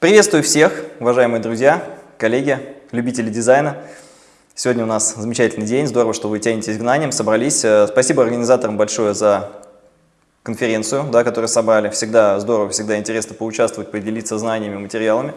Приветствую всех, уважаемые друзья, коллеги, любители дизайна. Сегодня у нас замечательный день, здорово, что вы тянетесь гнанием, собрались. Э, спасибо организаторам большое за конференцию, да, которую собрали. Всегда здорово, всегда интересно поучаствовать, поделиться знаниями, материалами.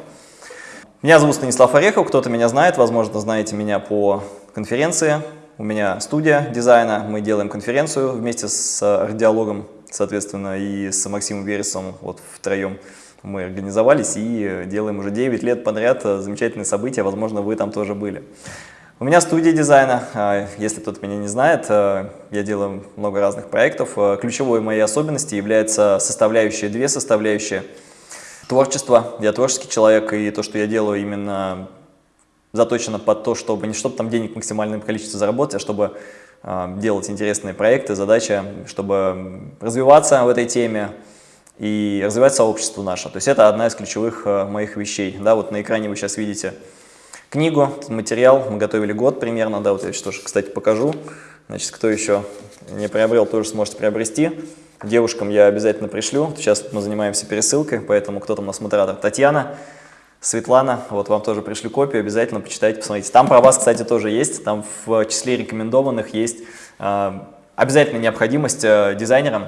Меня зовут Станислав Орехов, кто-то меня знает, возможно, знаете меня по конференции. У меня студия дизайна, мы делаем конференцию вместе с радиологом, соответственно, и с Максимом Вересовым, вот втроем мы организовались и делаем уже 9 лет подряд замечательные события, возможно, вы там тоже были. У меня студия дизайна, а, если кто-то меня не знает, а, я делаю много разных проектов. Ключевой моей особенностью является составляющая, две составляющие. Творчество, я творческий человек, и то, что я делаю, именно заточено под то, чтобы не чтобы там денег максимальное количество заработать, а чтобы делать интересные проекты, задача, чтобы развиваться в этой теме, и развивать сообщество наше. То есть это одна из ключевых э, моих вещей. Да, вот на экране вы сейчас видите книгу, материал, мы готовили год примерно, да, вот я сейчас тоже, кстати, покажу. Значит, кто еще не приобрел, тоже сможет приобрести. Девушкам я обязательно пришлю. Сейчас мы занимаемся пересылкой, поэтому кто там у нас модератор? Татьяна, Светлана, вот вам тоже пришлю копию, обязательно почитайте, посмотрите. Там про вас, кстати, тоже есть, там в числе рекомендованных есть э, обязательно необходимость э, дизайнерам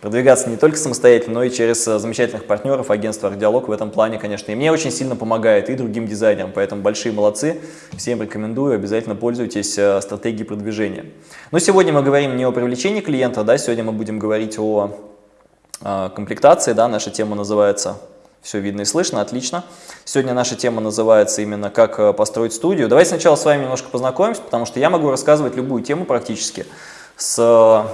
продвигаться не только самостоятельно, но и через э, замечательных партнеров, агентства «Ардиалог» в этом плане, конечно. И мне очень сильно помогает, и другим дизайнерам, поэтому большие молодцы. Всем рекомендую, обязательно пользуйтесь э, стратегией продвижения. Но сегодня мы говорим не о привлечении клиента, да, сегодня мы будем говорить о э, комплектации, да, наша тема называется все видно и слышно, отлично. Сегодня наша тема называется именно «Как построить студию». Давайте сначала с вами немножко познакомимся, потому что я могу рассказывать любую тему практически с,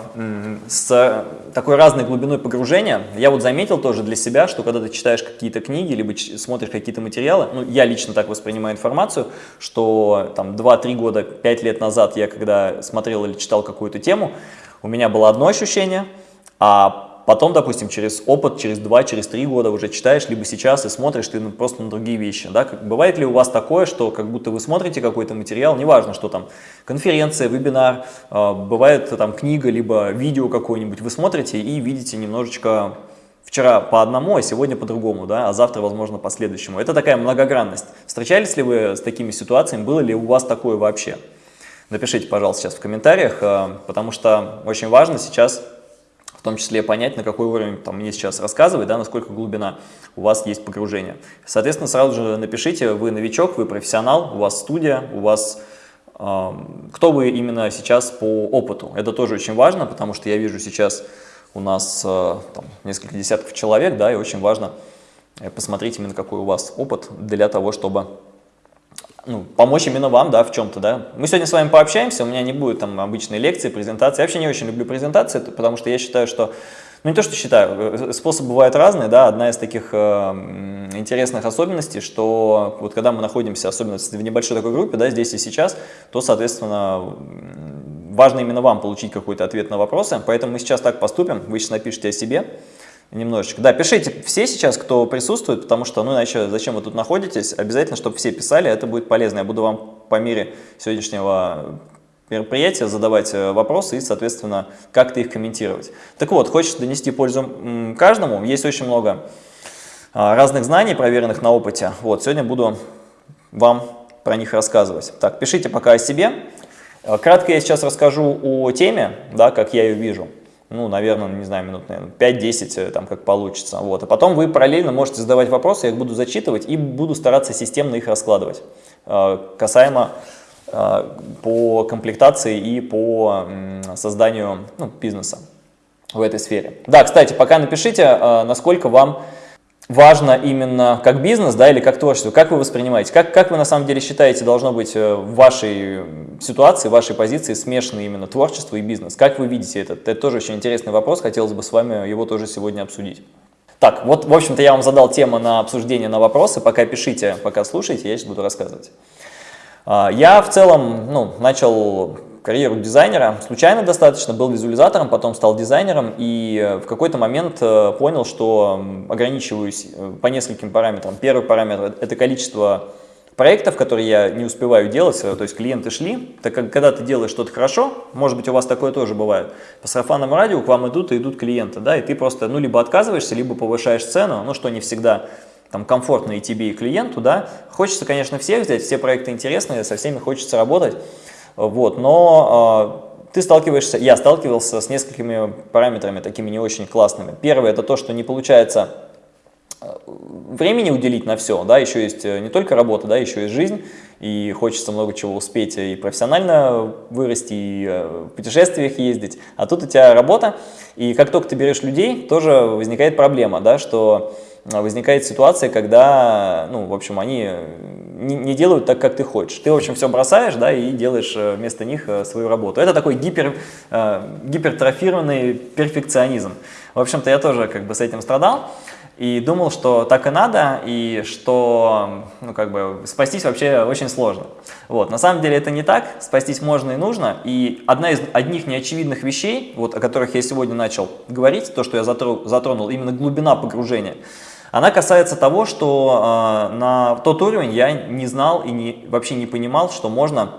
с такой разной глубиной погружения. Я вот заметил тоже для себя, что когда ты читаешь какие-то книги, либо смотришь какие-то материалы, ну, я лично так воспринимаю информацию, что там 2-3 года, 5 лет назад я когда смотрел или читал какую-то тему, у меня было одно ощущение, а Потом, допустим, через опыт, через два, через три года уже читаешь, либо сейчас и смотришь ты просто на другие вещи. Да? Бывает ли у вас такое, что как будто вы смотрите какой-то материал, неважно, что там, конференция, вебинар, а, бывает там книга, либо видео какое-нибудь, вы смотрите и видите немножечко вчера по одному, а сегодня по-другому, да, а завтра, возможно, по следующему. Это такая многогранность. Встречались ли вы с такими ситуациями, было ли у вас такое вообще? Напишите, пожалуйста, сейчас в комментариях, а, потому что очень важно сейчас том числе понять, на какой уровень там мне сейчас рассказывать, да, насколько глубина у вас есть погружение. Соответственно, сразу же напишите, вы новичок, вы профессионал, у вас студия, у вас э, кто вы именно сейчас по опыту. Это тоже очень важно, потому что я вижу сейчас у нас э, там, несколько десятков человек, да, и очень важно э, посмотреть именно какой у вас опыт для того, чтобы ну, помочь именно вам, да, в чем-то, да. Мы сегодня с вами пообщаемся, у меня не будет там обычной лекции, презентации. Я вообще не очень люблю презентации, потому что я считаю, что, ну, не то, что считаю, э, способы бывают разные, да. Одна из таких э, интересных особенностей, что вот когда мы находимся, особенно в небольшой такой группе, да, здесь и сейчас, то, соответственно, важно именно вам получить какой-то ответ на вопросы, поэтому мы сейчас так поступим, вы сейчас напишите о себе, немножечко. Да, пишите все сейчас, кто присутствует, потому что, ну, иначе зачем вы тут находитесь, обязательно, чтобы все писали, это будет полезно. Я буду вам по мере сегодняшнего мероприятия задавать э, вопросы и, соответственно, как-то их комментировать. Так вот, хочешь донести пользу каждому, есть очень много а, разных знаний, проверенных на опыте. Вот, сегодня буду вам про них рассказывать. Так, пишите пока о себе. Э, кратко я сейчас расскажу о теме, да, как я ее вижу ну, наверное, не знаю, минут, наверное, 5-10, э, там, как получится. Вот. А потом вы параллельно можете задавать вопросы, я их буду зачитывать и буду стараться системно их раскладывать, э, касаемо э, по комплектации и по созданию ну, бизнеса в этой сфере. Да, кстати, пока напишите, насколько вам важно именно как бизнес, да, или как творчество, как вы воспринимаете, как, как вы на самом деле считаете должно быть э, в вашей ситуации, в вашей позиции смешаны именно творчество и бизнес, как вы видите это? Это тоже очень интересный вопрос, хотелось бы с вами его тоже сегодня обсудить. Так, вот, в общем-то, я вам задал тему на обсуждение, на вопросы, пока пишите, пока слушайте, я сейчас буду рассказывать. А, я в целом ну, начал карьеру дизайнера. Случайно достаточно, был визуализатором, потом стал дизайнером и э, в какой-то момент э, понял, что ограничиваюсь э, по нескольким параметрам. Первый параметр – это количество проектов, которые я не успеваю делать, то есть клиенты шли, так как когда ты делаешь что-то хорошо, может быть у вас такое тоже бывает, по сарафанному радио к вам идут и идут клиенты, да, и ты просто ну либо отказываешься, либо повышаешь цену, ну что не всегда там, комфортно и тебе, и клиенту, да, хочется, конечно, всех взять, все проекты интересные, со всеми хочется работать, вот, но э, ты сталкиваешься, я сталкивался с несколькими параметрами такими не очень классными. Первое, это то, что не получается э, времени уделить на все, да, еще есть э, не только работа, да, еще есть жизнь, и хочется много чего успеть и профессионально вырасти, и э, в путешествиях ездить, а тут у тебя работа, и как только ты берешь людей, тоже возникает проблема, да, что возникает ситуация, когда, ну, в общем, они не, не делают так, как ты хочешь. Ты, в общем, все бросаешь, да, и делаешь э, вместо них э, свою работу. Это такой гипер, э, гипертрофированный перфекционизм. В общем-то, я тоже как бы с этим страдал. И думал, что так и надо, и что ну, как бы, спастись вообще очень сложно. Вот. На самом деле это не так, спастись можно и нужно. И одна из одних неочевидных вещей, вот, о которых я сегодня начал говорить, то, что я затронул, затронул именно глубина погружения, она касается того, что э, на тот уровень я не знал и не, вообще не понимал, что можно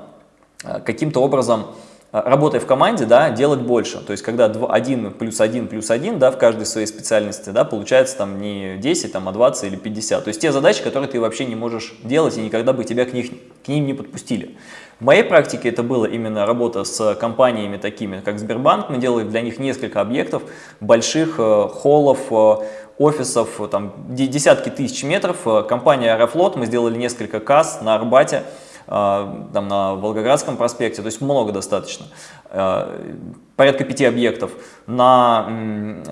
э, каким-то образом, э, работая в команде, да, делать больше. То есть, когда 1 плюс 1 плюс 1 да, в каждой своей специальности, да, получается там не 10, там, а 20 или 50. То есть, те задачи, которые ты вообще не можешь делать и никогда бы тебя к, них, к ним не подпустили. В моей практике это было именно работа с компаниями такими, как Сбербанк. Мы делали для них несколько объектов, больших э, холлов, э, офисов, там десятки тысяч метров. Э, компания Аэрофлот, мы сделали несколько касс на Арбате, там на Волгоградском проспекте, то есть много достаточно. Порядка пяти объектов. На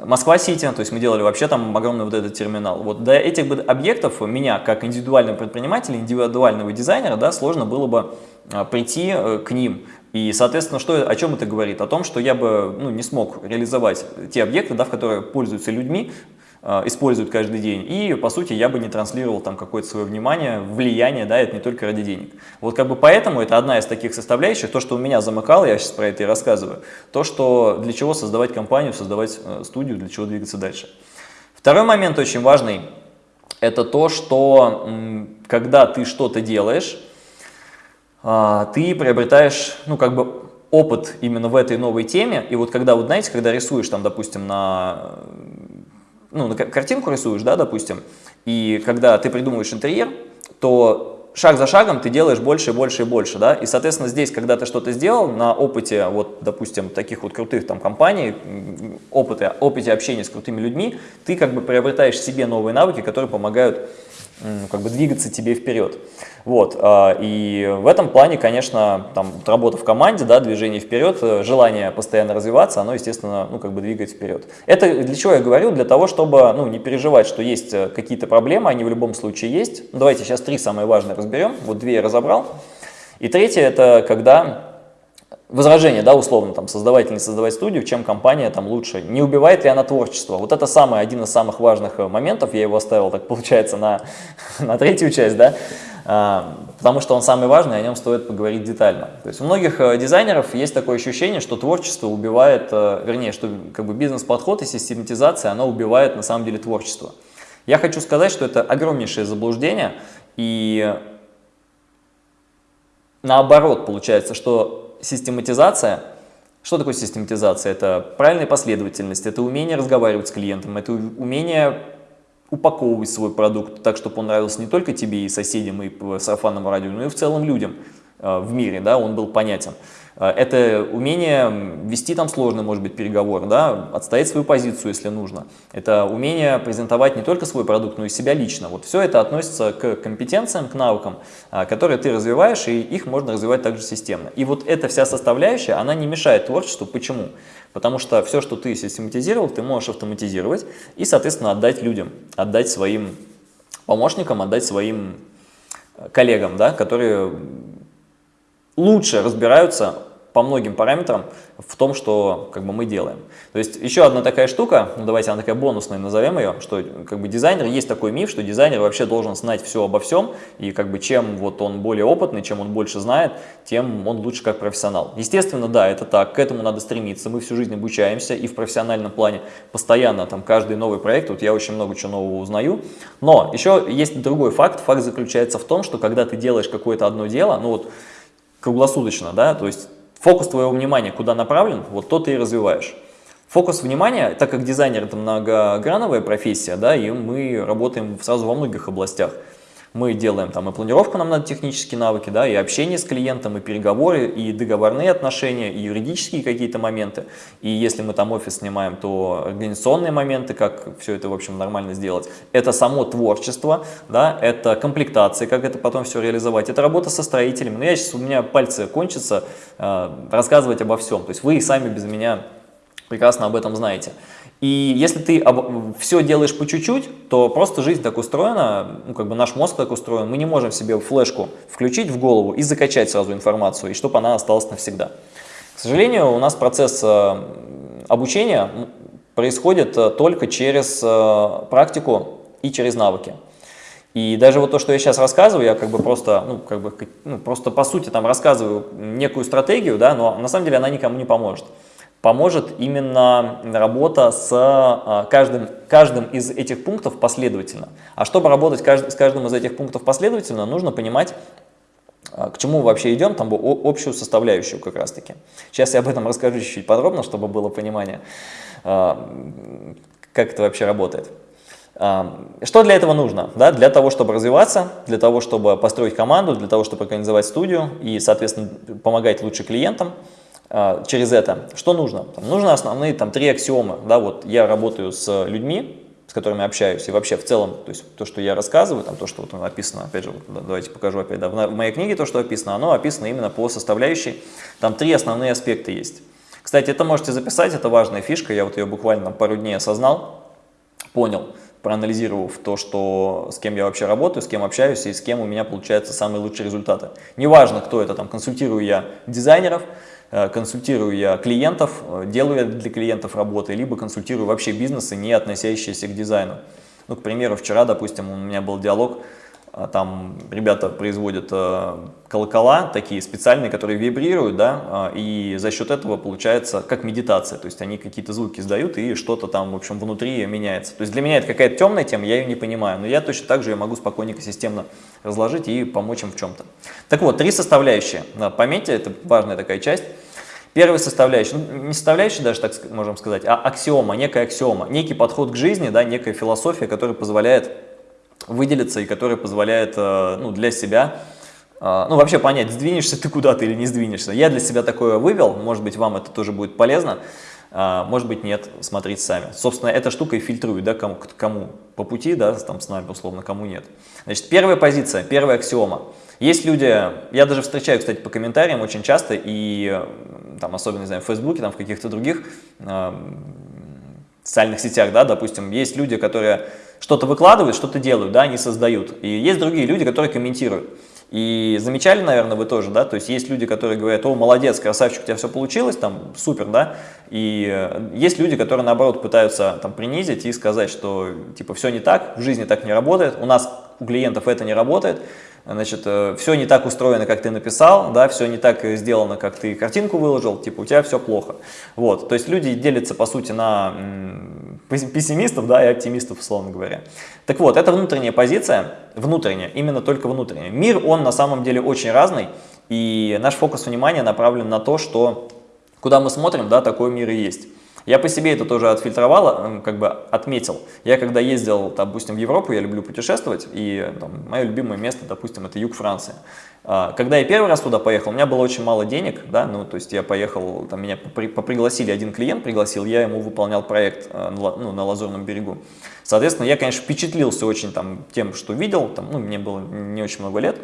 Москва-Сити, то есть мы делали вообще там огромный вот этот терминал. Вот до этих объектов меня, как индивидуального предпринимателя, индивидуального дизайнера, да, сложно было бы прийти э, к ним. И, соответственно, что, о чем это говорит? О том, что я бы ну, не смог реализовать те объекты, да, в которые пользуются людьми, используют каждый день. И, по сути, я бы не транслировал там какое-то свое внимание, влияние, да, это не только ради денег. Вот как бы поэтому это одна из таких составляющих, то, что у меня замыкало, я сейчас про это и рассказываю, то, что для чего создавать компанию, создавать э, студию, для чего двигаться дальше. Второй момент очень важный, это то, что когда ты что-то делаешь, а, ты приобретаешь, ну, как бы опыт именно в этой новой теме, и вот когда, вот знаете, когда рисуешь там, допустим, на, ну, картинку рисуешь, да, допустим, и когда ты придумываешь интерьер, то шаг за шагом ты делаешь больше и больше и больше, да, и, соответственно, здесь, когда ты что-то сделал на опыте, вот, допустим, таких вот крутых там компаний, опыте, опыте общения с крутыми людьми, ты как бы приобретаешь себе новые навыки, которые помогают как бы двигаться тебе вперед. Вот, а, и в этом плане, конечно, там работа в команде, да, движение вперед, э, желание постоянно развиваться, оно, естественно, ну, как бы двигает вперед. Это для чего я говорю? Для того, чтобы, ну, не переживать, что есть э, какие-то проблемы, они в любом случае есть. Давайте сейчас три самые важные разберем. Вот две я разобрал. И третье, это когда возражение, да, условно, там, создавать или не создавать студию, чем компания там лучше, не убивает ли она творчество. Вот это самый, один из самых важных э, моментов, я его оставил, так получается, на, на третью часть, да, а, потому что он самый важный, о нем стоит поговорить детально. То есть у многих э, дизайнеров есть такое ощущение, что творчество убивает, э, вернее, что как бы бизнес-подход и систематизация, она убивает на самом деле творчество. Я хочу сказать, что это огромнейшее заблуждение, и наоборот получается, что систематизация. Что такое систематизация? Это правильная последовательность, это умение разговаривать с клиентом, это умение упаковывать свой продукт так, чтобы он нравился не только тебе и соседям, и по сарафанному радио, но и в целом людям в мире, да, он был понятен. Э, это умение вести там сложный, может быть, переговор, да, отстоять свою позицию, если нужно. Это умение презентовать не только свой продукт, но и себя лично. Вот все это относится к компетенциям, к навыкам, э, которые ты развиваешь, и их можно развивать также системно. И вот эта вся составляющая, она не мешает творчеству. Почему? Потому что все, что ты систематизировал, ты можешь автоматизировать и, соответственно, отдать людям, отдать своим помощникам, отдать своим э, коллегам, да, которые лучше разбираются по многим параметрам в том, что как бы, мы делаем. То есть еще одна такая штука, ну давайте она такая бонусная, назовем ее, что как бы дизайнер, есть такой миф, что дизайнер вообще должен знать все обо всем, и как бы чем вот он более опытный, чем он больше знает, тем он лучше как профессионал. Естественно, да, это так, к этому надо стремиться, мы всю жизнь обучаемся и в профессиональном плане постоянно, там каждый новый проект, вот я очень много чего нового узнаю, но еще есть другой факт, факт заключается в том, что когда ты делаешь какое-то одно дело, ну вот круглосуточно, да, то есть фокус твоего внимания куда направлен, вот то ты и развиваешь. Фокус внимания, так как дизайнер это многограновая профессия, да, и мы работаем сразу во многих областях. Мы делаем там и планировку, нам надо технические навыки, да, и общение с клиентом, и переговоры, и договорные отношения, и юридические какие-то моменты. И если мы там офис снимаем, то организационные моменты, как все это, в общем, нормально сделать. Это само творчество, да, это комплектация, как это потом все реализовать. Это работа со строителями. Но я сейчас, у меня пальцы кончатся э, рассказывать обо всем. То есть вы и сами без меня прекрасно об этом знаете. И если ты все делаешь по чуть-чуть, то просто жизнь так устроена, ну, как бы наш мозг так устроен, мы не можем себе флешку включить в голову и закачать сразу информацию, и чтобы она осталась навсегда. К сожалению, у нас процесс э, обучения происходит э, только через э, практику и через навыки. И даже вот то, что я сейчас рассказываю, я как бы просто, ну, как бы, ну, просто по сути там рассказываю некую стратегию, да, но на самом деле она никому не поможет поможет именно работа с а, каждым, каждым из этих пунктов последовательно. А чтобы работать с каждым из этих пунктов последовательно, нужно понимать, а, к чему вообще идем, там общую составляющую как раз таки. Сейчас я об этом расскажу чуть-чуть подробно, чтобы было понимание, а, как это вообще работает. Что для этого нужно? Да, для того, чтобы развиваться, для того, чтобы построить команду, для того, чтобы организовать студию и, соответственно, помогать лучше клиентам, через это. Что нужно? Там, нужно основные там, три аксиомы. Да, вот я работаю с людьми, с которыми общаюсь, и вообще в целом, то есть то, что я рассказываю, там, то, что вот написано, опять же, вот, давайте покажу опять, да, в моей книге то, что описано, оно описано именно по составляющей, там три основные аспекта есть. Кстати, это можете записать, это важная фишка, я вот ее буквально пару дней осознал, понял, проанализировав то, что, с кем я вообще работаю, с кем общаюсь и с кем у меня получаются самые лучшие результаты. Неважно, кто это, там, консультирую я дизайнеров, консультирую я клиентов, э, делаю я для клиентов работы, либо консультирую вообще бизнесы, не относящиеся к дизайну. Ну, к примеру, вчера, допустим, у меня был диалог, э, там ребята производят колокола такие специальные, которые вибрируют, да, и за счет этого получается как медитация, то есть они какие-то звуки издают и что-то там, в общем, внутри меняется. То есть для меня это какая-то темная тема, я ее не понимаю, но я точно так же ее могу спокойненько, системно разложить и помочь им в чем-то. Так вот, три составляющие, пометьте, это важная такая часть. Первая составляющая, ну, не составляющая даже, так можем сказать, а аксиома, некая аксиома, некий подход к жизни, да, некая философия, которая позволяет выделиться и которая позволяет э, ну, для себя, э, ну вообще понять, сдвинешься ты куда-то или не сдвинешься. Я для себя такое вывел, может быть вам это тоже будет полезно, э, может быть нет, смотрите сами. Собственно, эта штука и фильтрует, да, кому, кому по пути, да, там с нами условно, кому нет. Значит, первая позиция, первая аксиома – есть люди, я даже встречаю, кстати, по комментариям очень часто, и там, особенно, не знаю, в Фейсбуке, там, в каких-то других э, социальных сетях, да, допустим, есть люди, которые что-то выкладывают, что-то делают, да, они создают. И есть другие люди, которые комментируют. И замечали, наверное, вы тоже, да, то есть есть люди, которые говорят, о, молодец, красавчик, у тебя все получилось, там, супер, да, и э, есть люди, которые, наоборот, пытаются там принизить и сказать, что, типа, все не так, в жизни так не работает, у нас, у клиентов это не работает, значит, э, все не так устроено, как ты написал, да, все не так сделано, как ты картинку выложил, типа у тебя все плохо. Вот, то есть люди делятся, по сути, на пессимистов, да, и оптимистов, условно говоря. Так вот, это внутренняя позиция, внутренняя, именно только внутренняя. Мир, он на самом деле очень разный, и наш фокус внимания направлен на то, что куда мы смотрим, да, такой мир и есть. Я по себе это тоже отфильтровал, как бы отметил. Я когда ездил, допустим, в Европу, я люблю путешествовать, и там, мое любимое место, допустим, это юг Франции. А, когда я первый раз туда поехал, у меня было очень мало денег, да, ну, то есть я поехал, там меня попригласили, один клиент пригласил, я ему выполнял проект а, ну, на Лазурном берегу. Соответственно, я, конечно, впечатлился очень там, тем, что видел, там, ну, мне было не очень много лет,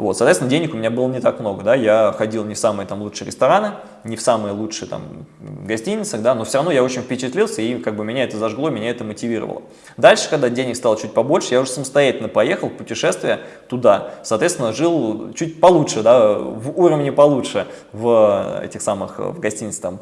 вот, соответственно, денег у меня было не так много, да, я ходил не в самые там лучшие рестораны, не в самые лучшие там гостиницах, да, но все равно я очень впечатлился и как бы меня это зажгло, меня это мотивировало. Дальше, когда денег стало чуть побольше, я уже самостоятельно поехал в путешествие туда, соответственно, жил чуть получше, да, в уровне получше, в этих самых, в гостиницах там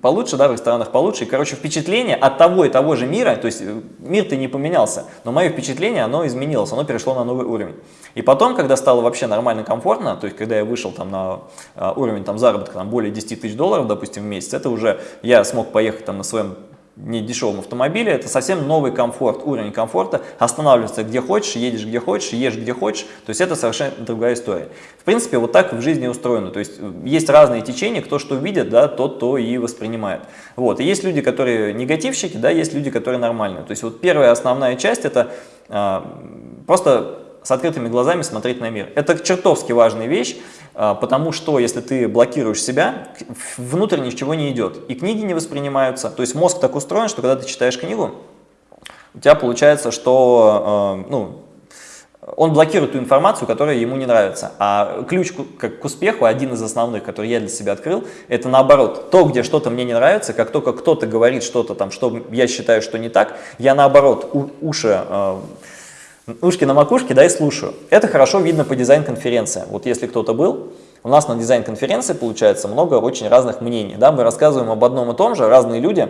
получше, да, в ресторанах получше, и, короче, впечатление от того и того же мира, то есть э, мир-то не поменялся, но мое впечатление, оно изменилось, оно перешло на новый уровень. И потом, когда стало вообще нормально комфортно, то есть когда я вышел там на а, уровень там, заработка там, более 10 тысяч долларов, допустим, в месяц, это уже я смог поехать там на своем не дешевом автомобиле, это совсем новый комфорт, уровень комфорта, останавливаться где хочешь, едешь где хочешь, ешь где хочешь, то есть это совершенно другая история. В принципе, вот так в жизни устроено, то есть э, есть разные течения, кто что видит, да, тот то и воспринимает. Вот, и есть люди, которые негативщики, да, есть люди, которые нормальные. То есть вот первая основная часть это а, просто с открытыми глазами смотреть на мир. Это чертовски важная вещь, потому что если ты блокируешь себя, внутрь ничего не идет, и книги не воспринимаются. То есть мозг так устроен, что когда ты читаешь книгу, у тебя получается, что а, ну, он блокирует ту информацию, которая ему не нравится. А ключ к, к успеху, один из основных, который я для себя открыл, это наоборот. То, где что-то мне не нравится, как только кто-то говорит что-то там, что я считаю, что не так, я наоборот уши э, ушки на макушке, да, и слушаю. Это хорошо видно по дизайн-конференции. Вот если кто-то был, у нас на дизайн-конференции получается много очень разных мнений. Да? Мы рассказываем об одном и том же, разные люди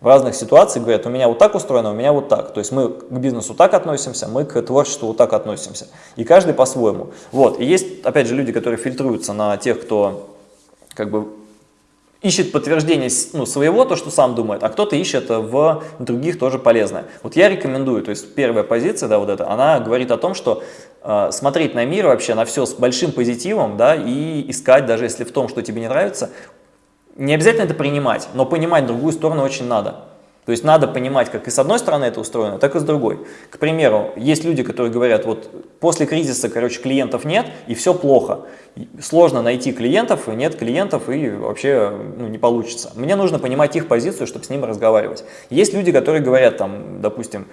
в разных ситуациях говорят, у меня вот так устроено, у меня вот так. То есть мы к бизнесу так относимся, мы к творчеству вот так относимся. И каждый по-своему. Вот. И есть, опять же, люди, которые фильтруются на тех, кто как бы ищет подтверждение ну, своего, то, что сам думает, а кто-то ищет в других тоже полезное. Вот я рекомендую, то есть первая позиция, да, вот эта, она говорит о том, что э, смотреть на мир вообще, на все с большим позитивом, да, и искать, даже если в том, что тебе не нравится, не обязательно это принимать, но понимать другую сторону очень надо. То есть надо понимать, как и с одной стороны это устроено, так и с другой. К примеру, есть люди, которые говорят, вот после кризиса, короче, клиентов нет и все плохо. Сложно найти клиентов, нет клиентов и вообще ну, не получится. Мне нужно понимать их позицию, чтобы с ними разговаривать. Есть люди, которые говорят, там, допустим,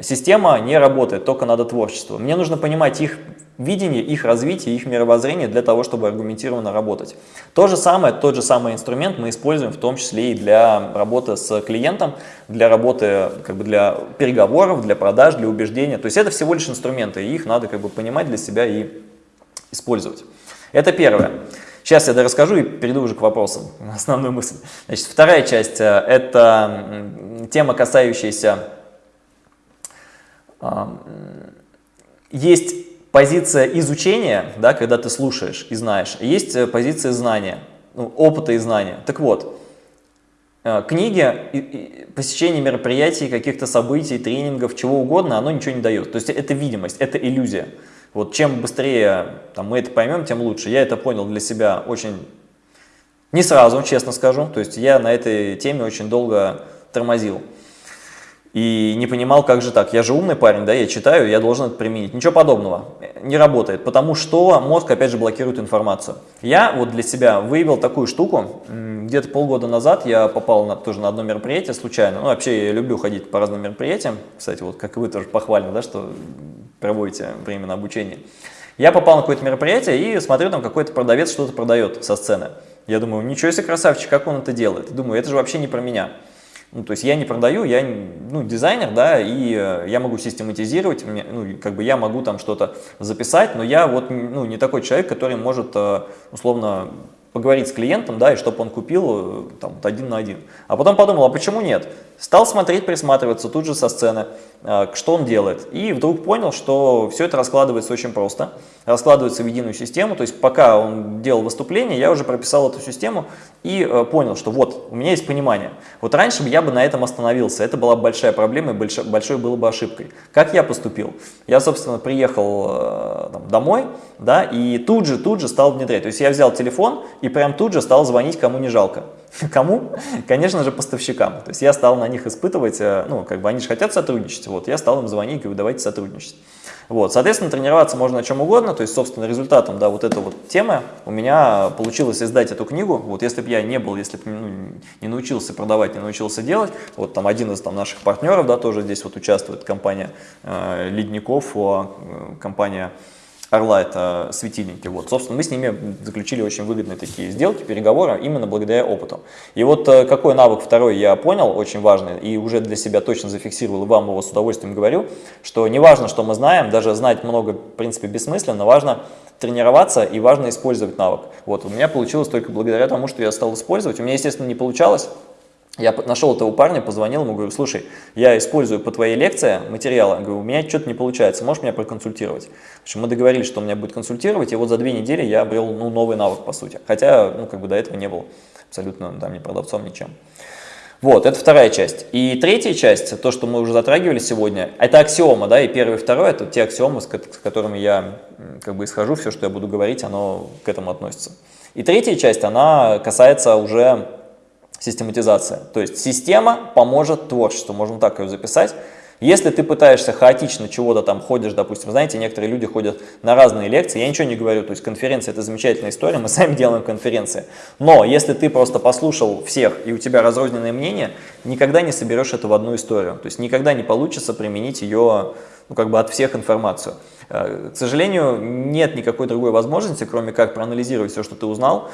система не работает, только надо творчество. Мне нужно понимать их видение, их развитие, их мировоззрение для того, чтобы аргументированно работать. То же самое, тот же самый инструмент мы используем в том числе и для работы с клиентом, для работы, как бы для переговоров, для продаж, для убеждения. То есть это всего лишь инструменты, и их надо как бы понимать для себя и использовать. Это первое. Сейчас я расскажу и перейду уже к вопросам, основную мысль. Значит, вторая часть э, – это тема, касающаяся… Есть позиция изучения, да, когда ты слушаешь и знаешь, есть э, позиция знания, ну, опыта и знания. Так вот, э, книги, посещение мероприятий, каких-то событий, тренингов, чего угодно, оно ничего не дает. То есть это видимость, это иллюзия. Вот чем быстрее там, мы это поймем, тем лучше. Я это понял для себя очень не сразу, честно скажу. То есть я на этой теме очень долго тормозил и не понимал, как же так, я же умный парень, да, я читаю, я должен это применить. Ничего подобного, не работает, потому что мозг, опять же, блокирует информацию. Я вот для себя выявил такую штуку, где-то полгода назад я попал на, тоже на одно мероприятие случайно, ну, вообще я люблю ходить по разным мероприятиям, кстати, вот как и вы тоже похвально, да, что проводите время на обучение. Я попал на какое-то мероприятие и смотрю, там какой-то продавец что-то продает со сцены. Я думаю, ничего себе красавчик, как он это делает. Думаю, это же вообще не про меня. Ну, то есть я не продаю, я ну, дизайнер, да, и э, я могу систематизировать, ну, как бы я могу там что-то записать, но я вот ну, не такой человек, который может э, условно поговорить с клиентом, да, и чтобы он купил э, там один на один. А потом подумал, а почему нет? Стал смотреть, присматриваться тут же со сцены, э, что он делает. И вдруг понял, что все это раскладывается очень просто. Раскладывается в единую систему. То есть пока он делал выступление, я уже прописал эту систему и э, понял, что вот, у меня есть понимание. Вот раньше бы я бы на этом остановился. Это была большая проблема и большой, было бы ошибкой. Как я поступил? Я, собственно, приехал там, домой, да, и тут же, тут же стал внедрять. То есть я взял телефон и прям тут же стал звонить кому не жалко. Кому? Конечно же, поставщикам. То есть я стал на них испытывать, э, ну, как бы они же хотят сотрудничать, вот, я стал им звонить и говорю, давайте сотрудничать. Вот, соответственно, тренироваться можно о чем угодно, то есть, собственно, результатом, да, вот этой вот темы у меня получилось издать эту книгу, вот, если бы я не был, если бы ну, не научился продавать, не научился делать, вот, там, один из там, наших партнеров, да, тоже здесь вот участвует компания э, Ледников, э, компания Орла это светильники. Вот, собственно, мы с ними заключили очень выгодные такие сделки, переговоры, именно благодаря опыту. И вот э, какой навык второй я понял, очень важный, и уже для себя точно зафиксировал, и вам его с удовольствием говорю, что не важно, что мы знаем, даже знать много, в принципе, бессмысленно, важно тренироваться и важно использовать навык. Вот, у меня получилось только благодаря тому, что я стал использовать. У меня, естественно, не получалось, я нашел этого парня, позвонил ему, говорю, слушай, я использую по твоей лекции материалы, говорю, у меня что-то не получается, можешь меня проконсультировать? В общем, мы договорились, что он меня будет консультировать, и вот за две недели я обрел ну, новый навык, по сути. Хотя, ну, как бы до этого не был абсолютно там ни продавцом, ничем. Вот, это вторая часть. И третья часть, то, что мы уже затрагивали сегодня, это аксиома, да, и первый и второй, это те аксиомы, с которыми я как бы исхожу, все, что я буду говорить, оно к этому относится. И третья часть, она касается уже систематизации. То есть система поможет творчеству, можно так ее записать. Если ты пытаешься хаотично чего-то там ходишь, допустим, знаете, некоторые люди ходят на разные лекции, я ничего не говорю, то есть конференция это замечательная история, мы сами делаем конференции. Но если ты просто послушал всех и у тебя разрозненное мнение, никогда не соберешь это в одну историю. То есть никогда не получится применить ее ну, как бы от всех информацию. Э, к сожалению, нет никакой другой возможности, кроме как проанализировать все, что ты узнал,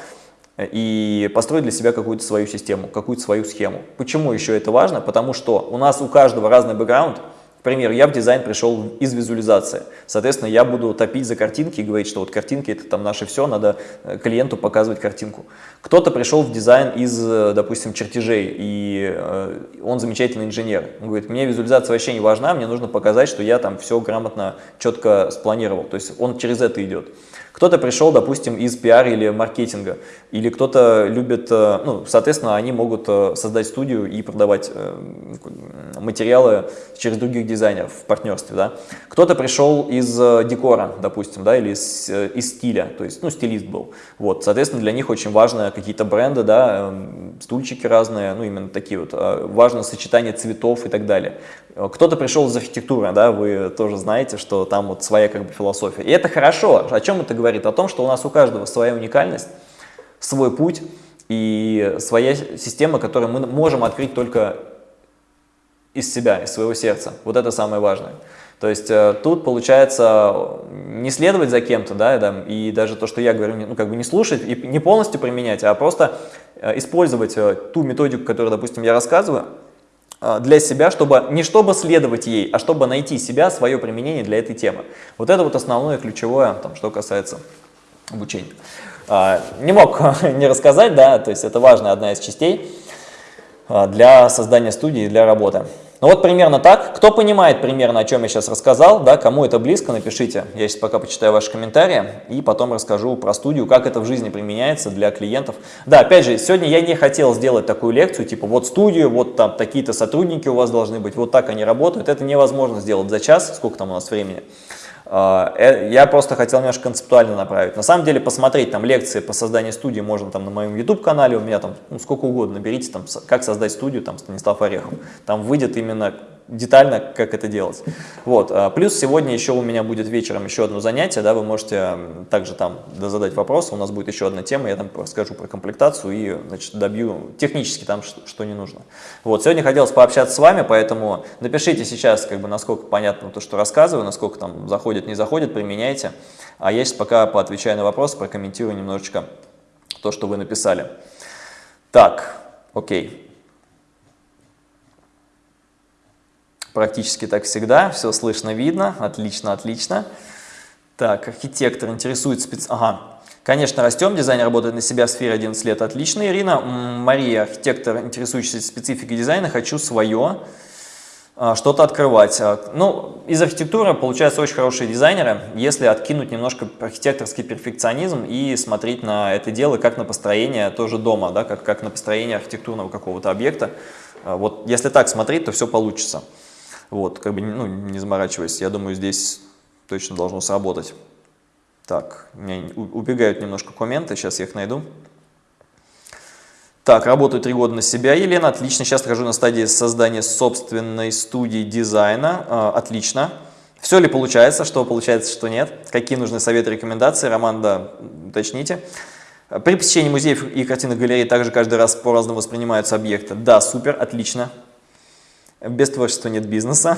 и построить для себя какую-то свою систему, какую-то свою схему. Почему еще это важно? Потому что у нас у каждого разный бэкграунд. К примеру, я в дизайн пришел из визуализации. Соответственно, я буду топить за картинки и говорить, что вот картинки это там наше все, надо э, клиенту показывать картинку. Кто-то пришел в дизайн из, э, допустим, чертежей, и э, он замечательный инженер. Он говорит, мне визуализация вообще не важна, мне нужно показать, что я там все грамотно, четко спланировал. То есть он через это идет. Кто-то пришел, допустим, из пиар или маркетинга, или кто-то любит, э, ну, соответственно, они могут э, создать студию и продавать э, материалы через других дизайнеров в партнерстве, да. Кто-то пришел из декора, допустим, да, или из, из стиля, то есть, ну, стилист был. Вот, соответственно, для них очень важно какие-то бренды, да, стульчики разные, ну, именно такие вот, важно сочетание цветов и так далее. Кто-то пришел из архитектуры, да, вы тоже знаете, что там вот своя как бы философия. И это хорошо. О чем это говорит? О том, что у нас у каждого своя уникальность, свой путь и своя система, которую мы можем открыть только из себя, из своего сердца. Вот это самое важное. То есть э, тут получается не следовать за кем-то, да, и даже то, что я говорю, ну, как бы не слушать и не полностью применять, а просто э, использовать э, ту методику, которую, допустим, я рассказываю, для себя, чтобы не чтобы следовать ей, а чтобы найти себя, свое применение для этой темы. Вот это вот основное ключевое, там, что касается обучения. Не мог не рассказать, да, то есть это важная одна из частей для создания студии, для работы. Ну вот примерно так. Кто понимает примерно, о чем я сейчас рассказал, да, кому это близко, напишите. Я сейчас пока почитаю ваши комментарии и потом расскажу про студию, как это в жизни применяется для клиентов. Да, опять же, сегодня я не хотел сделать такую лекцию, типа вот студию, вот там такие-то сотрудники у вас должны быть, вот так они работают. Это невозможно сделать за час, сколько там у нас времени. А, э, я просто хотел немножко концептуально направить. На самом деле посмотреть там лекции по созданию студии можно там на моем YouTube канале, у меня там ну, сколько угодно, наберите там как создать студию, там Станислав Орехов. Там выйдет именно детально, как это делать. Вот. А, плюс сегодня еще у меня будет вечером еще одно занятие, да, вы можете также там задать вопросы, у нас будет еще одна тема, я там расскажу про комплектацию и значит, добью технически там, что, что не нужно. Вот. Сегодня хотелось пообщаться с вами, поэтому напишите сейчас, как бы, насколько понятно то, что рассказываю, насколько там заходит, не заходит, применяйте. А я сейчас пока поотвечаю на вопросы, прокомментирую немножечко то, что вы написали. Так, окей. Практически так всегда, все слышно, видно, отлично, отлично. Так, архитектор интересует спец... Ага, конечно, растем, дизайнер работает на себя в сфере 11 лет, отлично, Ирина. Мария, архитектор, интересующийся спецификой дизайна, хочу свое, а, что-то открывать. А, ну, из архитектуры получаются очень хорошие дизайнеры, если откинуть немножко архитекторский перфекционизм и смотреть на это дело как на построение тоже дома, да, как, как на построение архитектурного какого-то объекта. А, вот если так смотреть, то все получится. Вот, как бы, ну, не заморачиваясь, я думаю, здесь точно должно сработать. Так, у меня убегают немножко комменты, сейчас я их найду. Так, работаю три года на себя, Елена, отлично. Сейчас нахожу на стадии создания собственной студии дизайна, а, отлично. Все ли получается, что получается, что нет? Какие нужны советы, рекомендации? Роман, да, уточните. При посещении музеев и картинных галерей также каждый раз по-разному воспринимаются объекты. Да, супер, отлично. Без творчества нет бизнеса.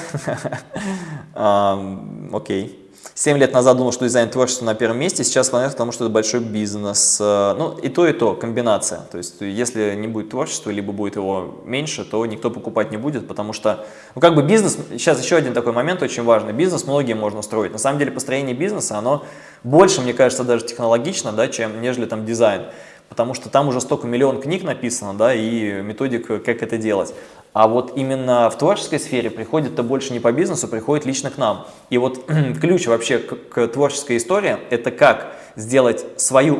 Окей. Семь лет назад думал, что дизайн творчества на первом месте, сейчас склоняюсь к тому, что это большой бизнес. Э, ну, и то, и то, комбинация. То есть, если не будет творчества, либо будет его меньше, то никто покупать не будет, потому что, ну, как бы бизнес, сейчас еще один такой момент очень важный, бизнес многие можно строить. На самом деле, построение бизнеса, оно больше, мне кажется, даже технологично, да, чем, нежели там дизайн потому что там уже столько миллион книг написано, да, и методик, как это делать. А вот именно в творческой сфере приходит-то больше не по бизнесу, приходит лично к нам. И вот ключ вообще к, к творческой истории – это как сделать свою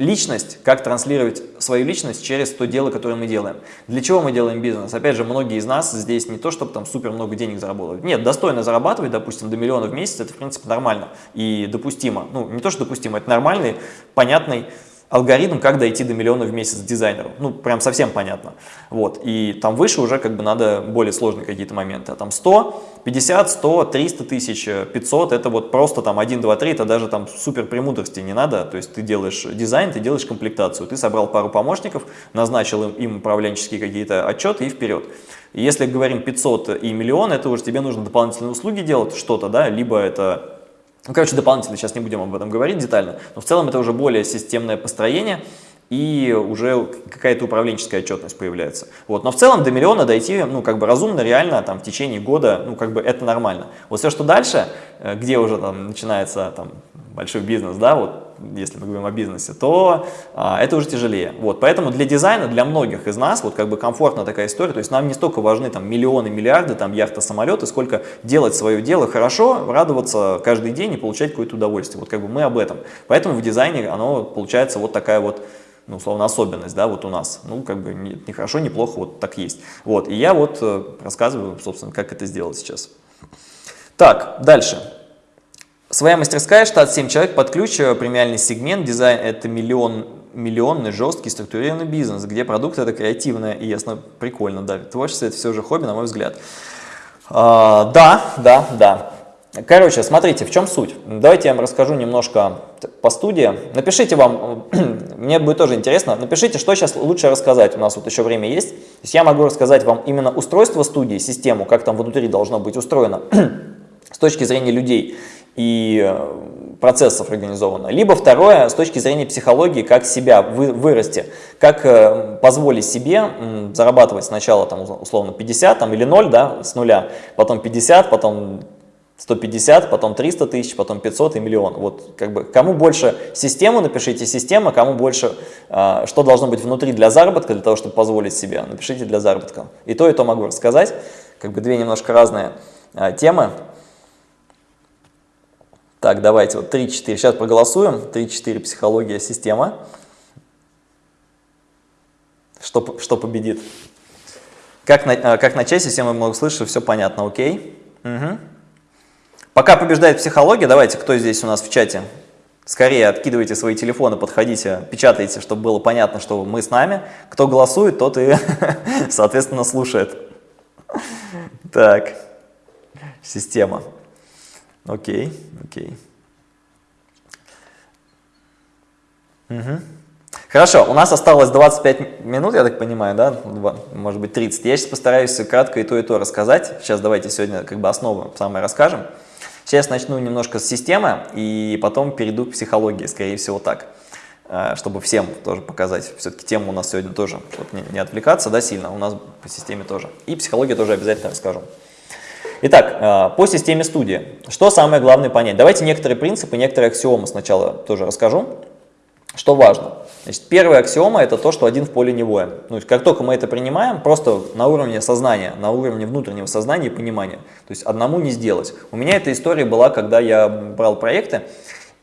личность, как транслировать свою личность через то дело, которое мы делаем. Для чего мы делаем бизнес? Опять же, многие из нас здесь не то, чтобы там супер много денег заработать. Нет, достойно зарабатывать, допустим, до миллиона в месяц, это в принципе нормально и допустимо. Ну, не то, что допустимо, это нормальный, понятный алгоритм, как дойти до миллиона в месяц дизайнеру. Ну, прям совсем понятно. Вот. И там выше уже как бы надо более сложные какие-то моменты. А там 100, 50, 100, 300 тысяч, 500, это вот просто там 1, 2, 3, это даже там супер премудрости не надо. То есть ты делаешь дизайн, ты делаешь комплектацию. Ты собрал пару помощников, назначил им, им управленческие какие-то отчеты и вперед. Если говорим 500 и миллион, это уже тебе нужно дополнительные услуги делать, что-то, да, либо это ну, короче, дополнительно, сейчас не будем об этом говорить детально, но в целом это уже более системное построение, и уже какая-то управленческая отчетность появляется. Вот. Но в целом до миллиона дойти, ну, как бы разумно, реально, там, в течение года, ну, как бы это нормально. Вот все, что дальше, э, где уже там начинается там большой бизнес, да, вот, если мы говорим о бизнесе, то а, это уже тяжелее. Вот, поэтому для дизайна, для многих из нас, вот как бы комфортная такая история, то есть нам не столько важны там миллионы, миллиарды, там яхта, самолеты, сколько делать свое дело хорошо, радоваться каждый день и получать какое-то удовольствие. Вот как бы мы об этом. Поэтому в дизайне оно получается вот такая вот ну, условно, особенность, да, вот у нас. Ну, как бы не, хорошо, не плохо, вот так есть. Вот, и я вот э, рассказываю, собственно, как это сделать сейчас. Так, дальше. Своя мастерская, штат 7 человек, под ключ, э, премиальный сегмент, дизайн – это миллион, миллионный, жесткий, структурированный бизнес, где продукт – это креативное и ясно, прикольно, да, творчество – это все же хобби, на мой взгляд. А, да, да, да. Короче, смотрите, в чем суть. Давайте я вам расскажу немножко по студии. Напишите вам, мне будет тоже интересно, напишите, что сейчас лучше рассказать. У нас вот еще время есть. То есть я могу рассказать вам именно устройство студии, систему, как там внутри должно быть устроено с точки зрения людей и э, процессов организовано. Либо второе, с точки зрения психологии, как себя вы, вырасти, как э, позволить себе зарабатывать сначала там, условно 50 там, или 0 да, с нуля, потом 50, потом 150, потом 300 тысяч, потом 500 и миллион. Вот как бы кому больше систему, напишите система, кому больше, э, что должно быть внутри для заработка, для того, чтобы позволить себе, напишите для заработка. И то, и то могу рассказать, как бы две немножко разные э, темы. Так, давайте вот 3-4. Сейчас проголосуем. 3-4 психология, система. Что, что победит? Как, на, а, как начать, мы много слышим, все понятно, окей? Угу. Пока побеждает психология, давайте, кто здесь у нас в чате? Скорее откидывайте свои телефоны, подходите, печатайте, чтобы было понятно, что мы с нами. Кто голосует, тот и, соответственно, слушает. Так, система. Окей, окей. Угу. Хорошо, у нас осталось 25 минут, я так понимаю, да, может быть 30. Я сейчас постараюсь кратко и то, и то рассказать. Сейчас давайте сегодня как бы основу самое расскажем. Сейчас начну немножко с системы и потом перейду к психологии, скорее всего так, э, чтобы всем тоже показать. Все-таки тема у нас сегодня тоже, чтобы не отвлекаться да, сильно, у нас по системе тоже. И психология тоже обязательно расскажу. Итак, э, по системе студии. Что самое главное понять? Давайте некоторые принципы, некоторые аксиомы сначала тоже расскажу. Что важно? Значит, первая аксиома – это то, что один в поле не воин. Ну, как только мы это принимаем, просто на уровне сознания, на уровне внутреннего сознания и понимания. То есть одному не сделать. У меня эта история была, когда я брал проекты,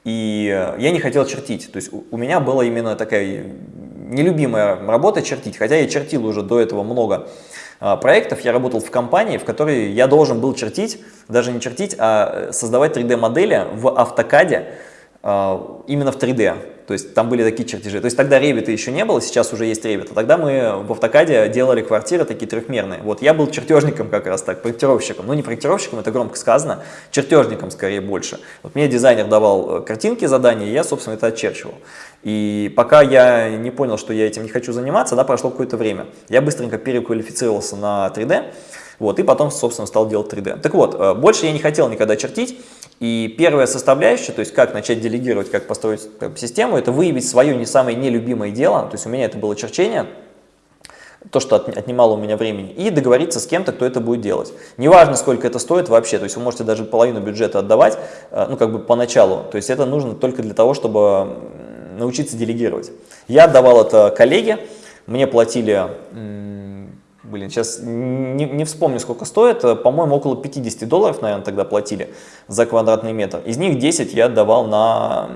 и я не хотел чертить. То есть у меня была именно такая нелюбимая работа чертить, хотя я чертил уже до этого много а, проектов я работал в компании, в которой я должен был чертить, даже не чертить, а э, создавать 3D-модели в автокаде а, именно в 3D. То есть там были такие чертежи. То есть тогда Revit еще не было, сейчас уже есть Revit. А тогда мы в автокаде делали квартиры такие трехмерные. Вот я был чертежником как раз так, проектировщиком. Ну не проектировщиком, это громко сказано, чертежником скорее больше. Вот мне дизайнер давал э, картинки, задания, и я, собственно, это очерчивал. И пока я не понял, что я этим не хочу заниматься, да, прошло какое-то время. Я быстренько переквалифицировался на 3D, вот, и потом, собственно, стал делать 3D. Так вот, э, больше я не хотел никогда чертить, и первая составляющая, то есть как начать делегировать, как построить систему, это выявить свое не самое нелюбимое дело, то есть у меня это было черчение, то, что отнимало у меня времени, и договориться с кем-то, кто это будет делать. Неважно, сколько это стоит вообще, то есть вы можете даже половину бюджета отдавать, э, ну как бы поначалу, то есть это нужно только для того, чтобы научиться делегировать. Я отдавал это коллеге, мне платили, блин, сейчас не, не вспомню, сколько стоит, по-моему, около 50 долларов, наверное, тогда платили за квадратный метр. Из них 10 я отдавал на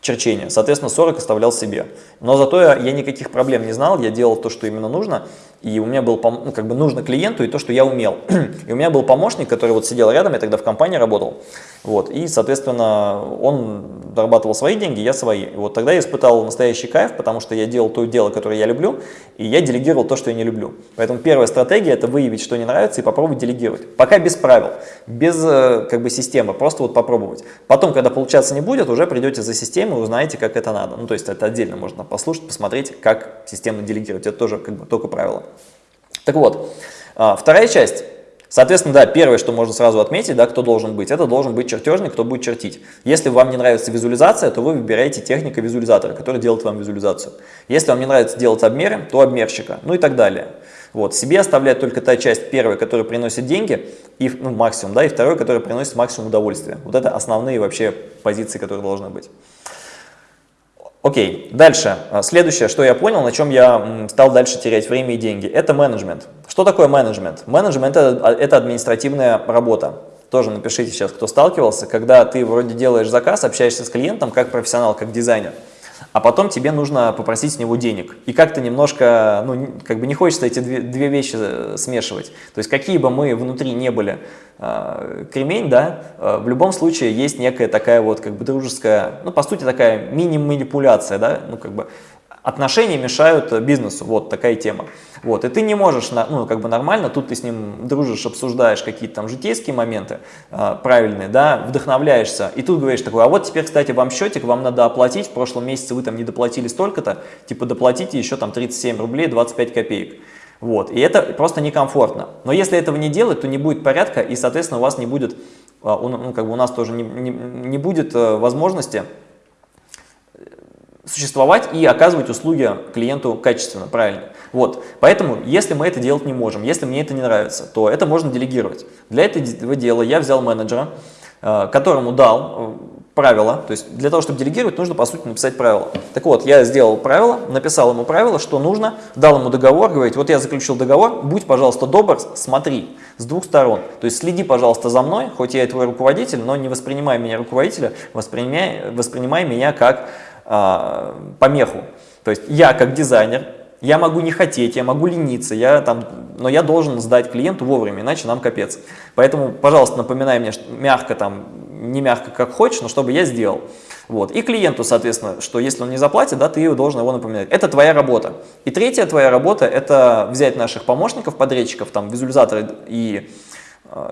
черчения. Соответственно, 40 оставлял себе. Но зато я, я никаких проблем не знал, я делал то, что именно нужно, и у меня был, ну, как бы нужно клиенту и то, что я умел. и у меня был помощник, который вот сидел рядом, я тогда в компании работал, вот, и, соответственно, он зарабатывал свои деньги, я свои. И вот тогда я испытал настоящий кайф, потому что я делал то дело, которое я люблю, и я делегировал то, что я не люблю. Поэтому первая стратегия – это выявить, что не нравится, и попробовать делегировать. Пока без правил, без э, как бы системы, просто вот попробовать. Потом, когда получаться не будет, уже придете за систему и узнаете, как это надо. Ну, то есть это отдельно можно послушать, посмотреть, как системно делегировать. Это тоже как бы только правило. Так вот, а, вторая часть. Соответственно, да, первое, что можно сразу отметить, да, кто должен быть, это должен быть чертежник, кто будет чертить. Если вам не нравится визуализация, то вы выбираете техника визуализатора, который делает вам визуализацию. Если вам не нравится делать обмеры, то обмерщика, ну и так далее. Вот, себе оставляет только та часть первая, которая приносит деньги, и, ну, максимум, да, и второй, который приносит максимум удовольствия. Вот это основные вообще позиции, которые должны быть. Окей, дальше. А, следующее, что я понял, на чем я стал дальше терять время и деньги, это менеджмент. Что такое менеджмент? Менеджмент это, а, это административная работа. Тоже напишите сейчас, кто сталкивался, когда ты вроде делаешь заказ, общаешься с клиентом как профессионал, как дизайнер а потом тебе нужно попросить с него денег. И как-то немножко, ну, как бы не хочется эти две, две вещи э, смешивать. То есть какие бы мы внутри не были э, кремень, да, э, в любом случае есть некая такая вот как бы дружеская, ну, по сути, такая мини-манипуляция, да, ну, как бы отношения мешают бизнесу, вот такая тема. Вот, и ты не можешь, ну, как бы нормально, тут ты с ним дружишь, обсуждаешь какие-то там житейские моменты э, правильные, да, вдохновляешься, и тут говоришь такой, а вот теперь, кстати, вам счетик, вам надо оплатить, в прошлом месяце вы там не доплатили столько-то, типа доплатите еще там 37 рублей 25 копеек. Вот, и это просто некомфортно. Но если этого не делать, то не будет порядка, и, соответственно, у вас не будет, ну, как бы у нас тоже не, не, не будет э, возможности существовать и оказывать услуги клиенту качественно, правильно. Вот, поэтому, если мы это делать не можем, если мне это не нравится, то это можно делегировать. Для этого дела я взял менеджера, э, которому дал э, правила, то есть для того, чтобы делегировать, нужно, по сути, написать правила. Так вот, я сделал правила, написал ему правила, что нужно, дал ему договор, говорит, вот я заключил договор, будь, пожалуйста, добр, смотри с двух сторон. То есть следи, пожалуйста, за мной, хоть я и твой руководитель, но не воспринимай меня руководителя, воспринимай, воспринимай меня как а, помеху. То есть я как дизайнер, я могу не хотеть, я могу лениться, я там, но я должен сдать клиенту вовремя, иначе нам капец. Поэтому, пожалуйста, напоминай мне мягко, там, не мягко, как хочешь, но чтобы я сделал. Вот. И клиенту, соответственно, что если он не заплатит, да, ты должен его напоминать. Это твоя работа. И третья твоя работа – это взять наших помощников, подрядчиков, там, визуализаторы и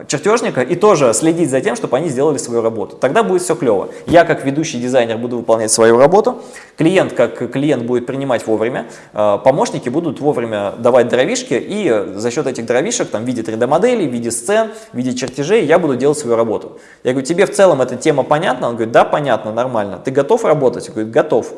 чертежника и тоже следить за тем, чтобы они сделали свою работу. Тогда будет все клево. Я как ведущий дизайнер буду выполнять свою работу, клиент как клиент будет принимать вовремя, э, помощники будут вовремя давать дровишки и за счет этих дровишек там, в виде 3D-моделей, в виде сцен, в виде чертежей я буду делать свою работу. Я говорю, тебе в целом эта тема понятна? Он говорит, да, понятно, нормально. Ты готов работать? Я говорю, готов.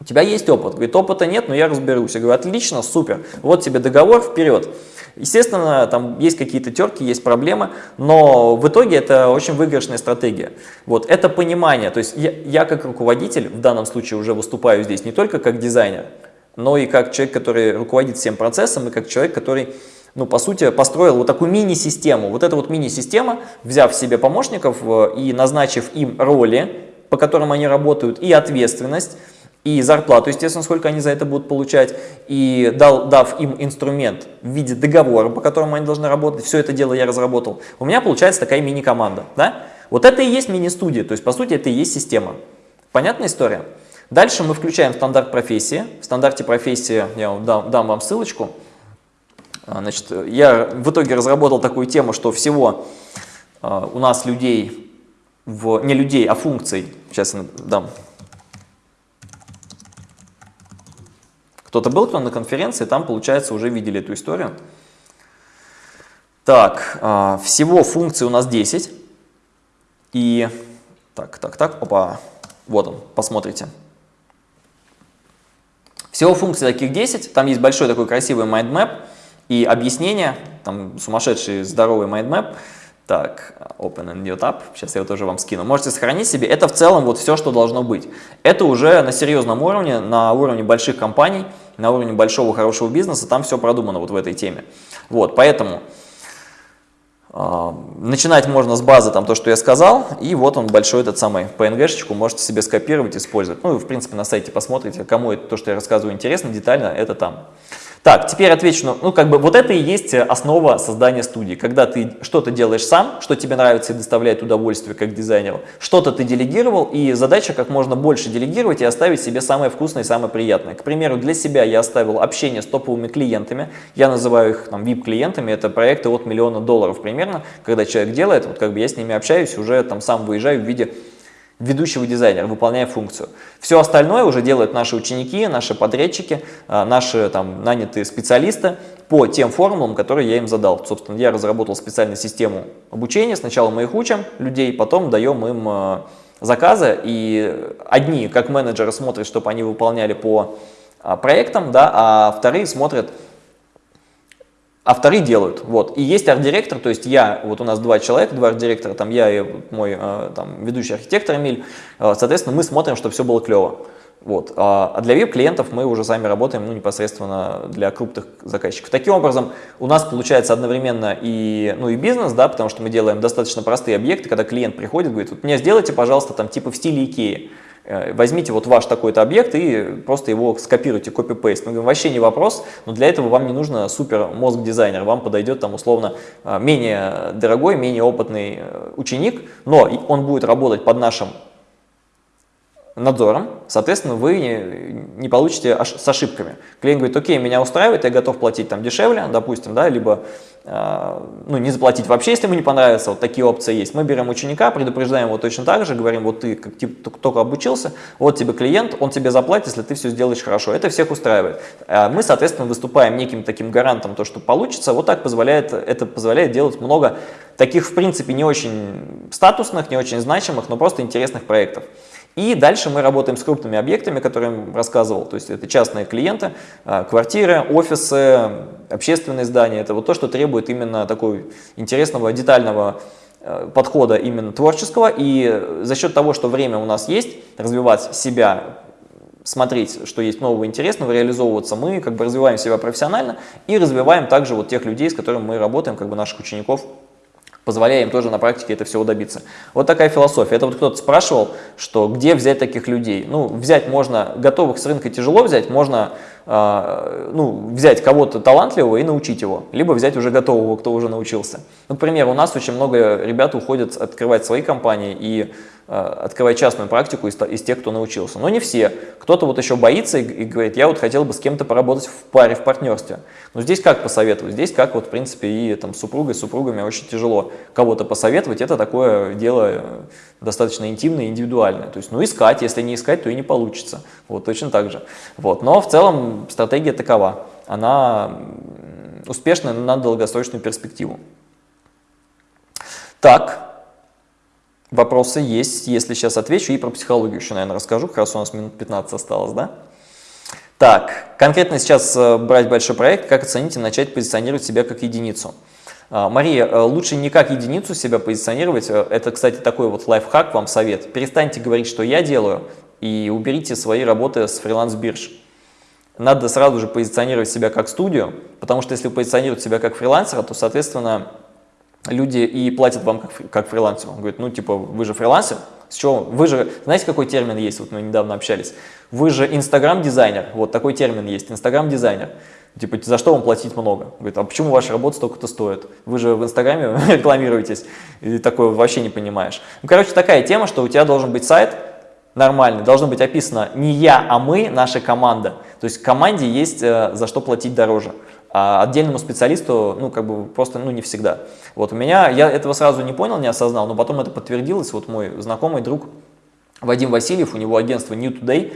У тебя есть опыт? Говорит, опыта нет, но я разберусь. Я говорю, отлично, супер. Вот тебе договор, вперед. Естественно, там есть какие-то терки, есть проблемы, но в итоге это очень выигрышная стратегия. Вот, это понимание, то есть я, я как руководитель, в данном случае уже выступаю здесь не только как дизайнер, но и как человек, который руководит всем процессом, и как человек, который ну, по сути, построил вот такую мини-систему. Вот эта вот мини-система, взяв себе помощников э, и назначив им роли, по которым они работают, и ответственность, и зарплату, естественно, сколько они за это будут получать, и дал, дав им инструмент в виде договора, по которому они должны работать, все это дело я разработал, у меня получается такая мини-команда. Да? Вот это и есть мини-студия, то есть, по сути, это и есть система. Понятная история? Дальше мы включаем стандарт профессии. В стандарте профессии, я дам, дам вам ссылочку, а, Значит, я в итоге разработал такую тему, что всего uh, у нас людей, в, не людей, а функций, сейчас я дам Кто-то был кто на конференции, там, получается, уже видели эту историю. Так, а, всего функций у нас 10. И, так, так, так, опа, вот он, посмотрите. Всего функций таких 10, там есть большой такой красивый mindmap и объяснение, там сумасшедший здоровый mindmap. Так, open a new tab, сейчас я его тоже вам скину. Можете сохранить себе. Это в целом вот все, что должно быть. Это уже на серьезном уровне, на уровне больших компаний, на уровне большого хорошего бизнеса, там все продумано вот в этой теме. Вот, поэтому А, начинать можно с базы, там то, что я сказал, и вот он большой этот самый PNG-шечку можете себе скопировать, использовать. Ну, в принципе, на сайте посмотрите, кому это, то, что я рассказываю, интересно, детально, это там. Так, теперь отвечу, ну, ну, как бы вот это и есть э, основа создания студии. Когда ты что-то делаешь сам, что тебе нравится и доставляет удовольствие как дизайнеру, что-то ты делегировал, и задача как можно больше делегировать и оставить себе самое вкусное и самое приятное. К примеру, для себя я оставил общение с топовыми клиентами, я называю их там VIP-клиентами, это проекты от миллиона долларов примерно, когда человек делает, вот как бы я с ними общаюсь, уже там сам выезжаю в виде ведущего дизайнера, выполняя функцию. Все остальное уже делают наши ученики, наши подрядчики, а, наши там нанятые специалисты по тем формулам, которые я им задал. Собственно, я разработал специальную систему обучения. Сначала мы их учим, людей, потом даем им а, заказы. И одни, как менеджеры, смотрят, чтобы они выполняли по а, проектам, да, а вторые смотрят, а вторые делают. Вот. И есть арт-директор, то есть я, вот у нас два человека, два арт-директора, там я и мой э, там, ведущий архитектор Эмиль, э, соответственно, мы смотрим, чтобы все было клево. Вот. А для VIP-клиентов мы уже сами работаем ну, непосредственно для крупных заказчиков. Таким образом, у нас получается одновременно и, ну, и бизнес, да, потому что мы делаем достаточно простые объекты, когда клиент приходит, говорит, вот мне сделайте, пожалуйста, там типа в стиле Икеи. Э, возьмите вот ваш такой-то объект и просто его скопируйте, копи-пейст. Мы говорим, вообще не вопрос, но для этого вам не нужно супер мозг-дизайнер, вам подойдет там условно э, менее дорогой, менее опытный э, ученик, но он будет работать под нашим надзором, соответственно, вы не, не получите с ошибками. Клиент говорит, окей, меня устраивает, я готов платить там дешевле, допустим, да, либо э, ну, не заплатить вообще, если ему не понравится, вот такие опции есть. Мы берем ученика, предупреждаем его точно так же, говорим, вот ты как типа, только обучился, вот тебе клиент, он тебе заплатит, если ты все сделаешь хорошо. Это всех устраивает. А мы, соответственно, выступаем неким таким гарантом, то, что получится. Вот так позволяет, это позволяет делать много таких, в принципе, не очень статусных, не очень значимых, но просто интересных проектов. И дальше мы работаем с крупными объектами, которые я рассказывал, то есть это частные клиенты, а, квартиры, офисы, общественные здания. Это вот то, что требует именно такого интересного, детального а, подхода именно творческого. И за счет того, что время у нас есть, развивать себя, смотреть, что есть нового интересного, реализовываться, мы как бы развиваем себя профессионально и развиваем также вот тех людей, с которыми мы работаем, как бы наших учеников позволяя им тоже на практике это всего добиться. Вот такая философия. Это вот кто-то спрашивал, что где взять таких людей. Ну, взять можно, готовых с рынка тяжело взять, можно ну, взять кого-то талантливого и научить его, либо взять уже готового, кто уже научился. Например, у нас очень много ребят уходят открывать свои компании и Э, открывать частную практику из, из тех, кто научился. Но не все. Кто-то вот еще боится и, и говорит, я вот хотел бы с кем-то поработать в паре, в партнерстве. Но здесь как посоветовать? Здесь как вот в принципе и там с супругой, с супругами очень тяжело кого-то посоветовать. Это такое дело э, достаточно интимное, индивидуальное. То есть, ну искать, если не искать, то и не получится. Вот точно так же. Вот. Но в целом стратегия такова. Она успешна на долгосрочную перспективу. Так, Вопросы есть, если сейчас отвечу, и про психологию еще, наверное, расскажу, как раз у нас минут 15 осталось, да? Так, конкретно сейчас э, брать большой проект, как оценить и начать позиционировать себя как единицу. А, Мария, э, лучше не как единицу себя позиционировать, э, это, кстати, такой вот лайфхак, вам совет. Перестаньте говорить, что я делаю, и уберите свои работы с фриланс-бирж. Надо сразу же позиционировать себя как студию, потому что если вы позиционируете себя как фрилансера, то, соответственно, люди и платят вам как, как фрилансеру. Он говорит, ну типа, вы же фрилансер, с чего? Вы же, знаете, какой термин есть, вот мы недавно общались? Вы же инстаграм-дизайнер, вот такой термин есть, инстаграм-дизайнер. Типа, за что вам платить много? Говорит, а почему ваша работа столько-то стоит? Вы же в Инстаграме рекламируетесь, и такое вообще не понимаешь. Ну, короче, такая тема, что у тебя должен быть сайт нормальный, должно быть описано не я, а мы, наша команда. То есть команде есть э, за что платить дороже а отдельному специалисту, ну, как бы просто, ну, не всегда. Вот у меня, я этого сразу не понял, не осознал, но потом это подтвердилось, вот мой знакомый друг Вадим Васильев, у него агентство New Today,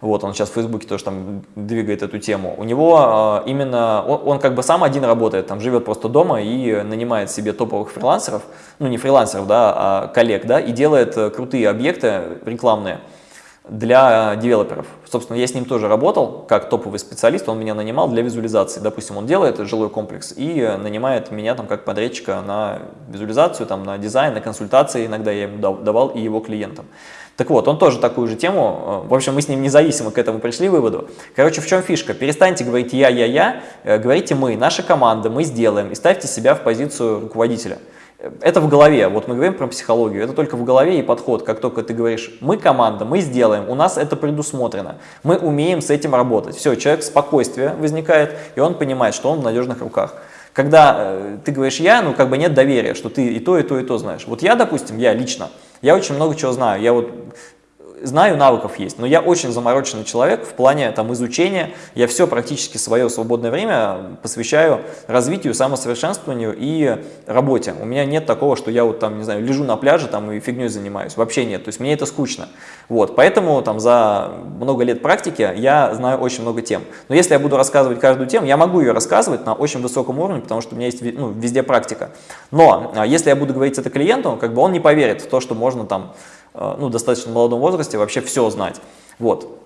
вот, он сейчас в Фейсбуке тоже там двигает эту тему. У него э, именно, он, он как бы сам один работает, там живет просто дома и нанимает себе топовых фрилансеров, ну не фрилансеров, да, а коллег, да, и делает э, крутые объекты рекламные. для девелоперов. Собственно, я с ним тоже работал как топовый специалист, он меня нанимал для визуализации. Допустим, он делает жилой комплекс и нанимает меня там как подрядчика на визуализацию, там, на дизайн, на консультации иногда я ему давал и его клиентам. Так вот, он тоже такую же тему, э, в общем, мы с ним независимо к этому пришли выводу. Короче, в чем фишка? Перестаньте говорить «я, я, я», э, говорите «мы», наша команда, мы сделаем, и ставьте себя в позицию руководителя. Это в голове, вот мы говорим про психологию, это только в голове и подход, как только ты говоришь, мы команда, мы сделаем, у нас это предусмотрено, мы умеем с этим работать. Все, человек спокойствие возникает, и он понимает, что он в надежных руках. Когда э, ты говоришь «я», ну как бы нет доверия, что ты и то, и то, и то знаешь. Вот я, допустим, я лично, я очень много чего знаю. Я вот знаю, навыков есть, но я очень замороченный человек в плане там, изучения. Я все практически свое свободное время посвящаю развитию, самосовершенствованию и работе. У меня нет такого, что я вот там, не знаю, лежу на пляже там, и фигней занимаюсь. Вообще нет. То есть мне это скучно. Вот, поэтому там за много лет практики я знаю очень много тем. Но если я буду рассказывать каждую тему, я могу ее рассказывать на очень высоком уровне, потому что у меня есть ну, везде практика. Но а, если я буду говорить это клиенту, как бы он не поверит в то, что можно там ну, достаточно молодом возрасте вообще все знать. Вот.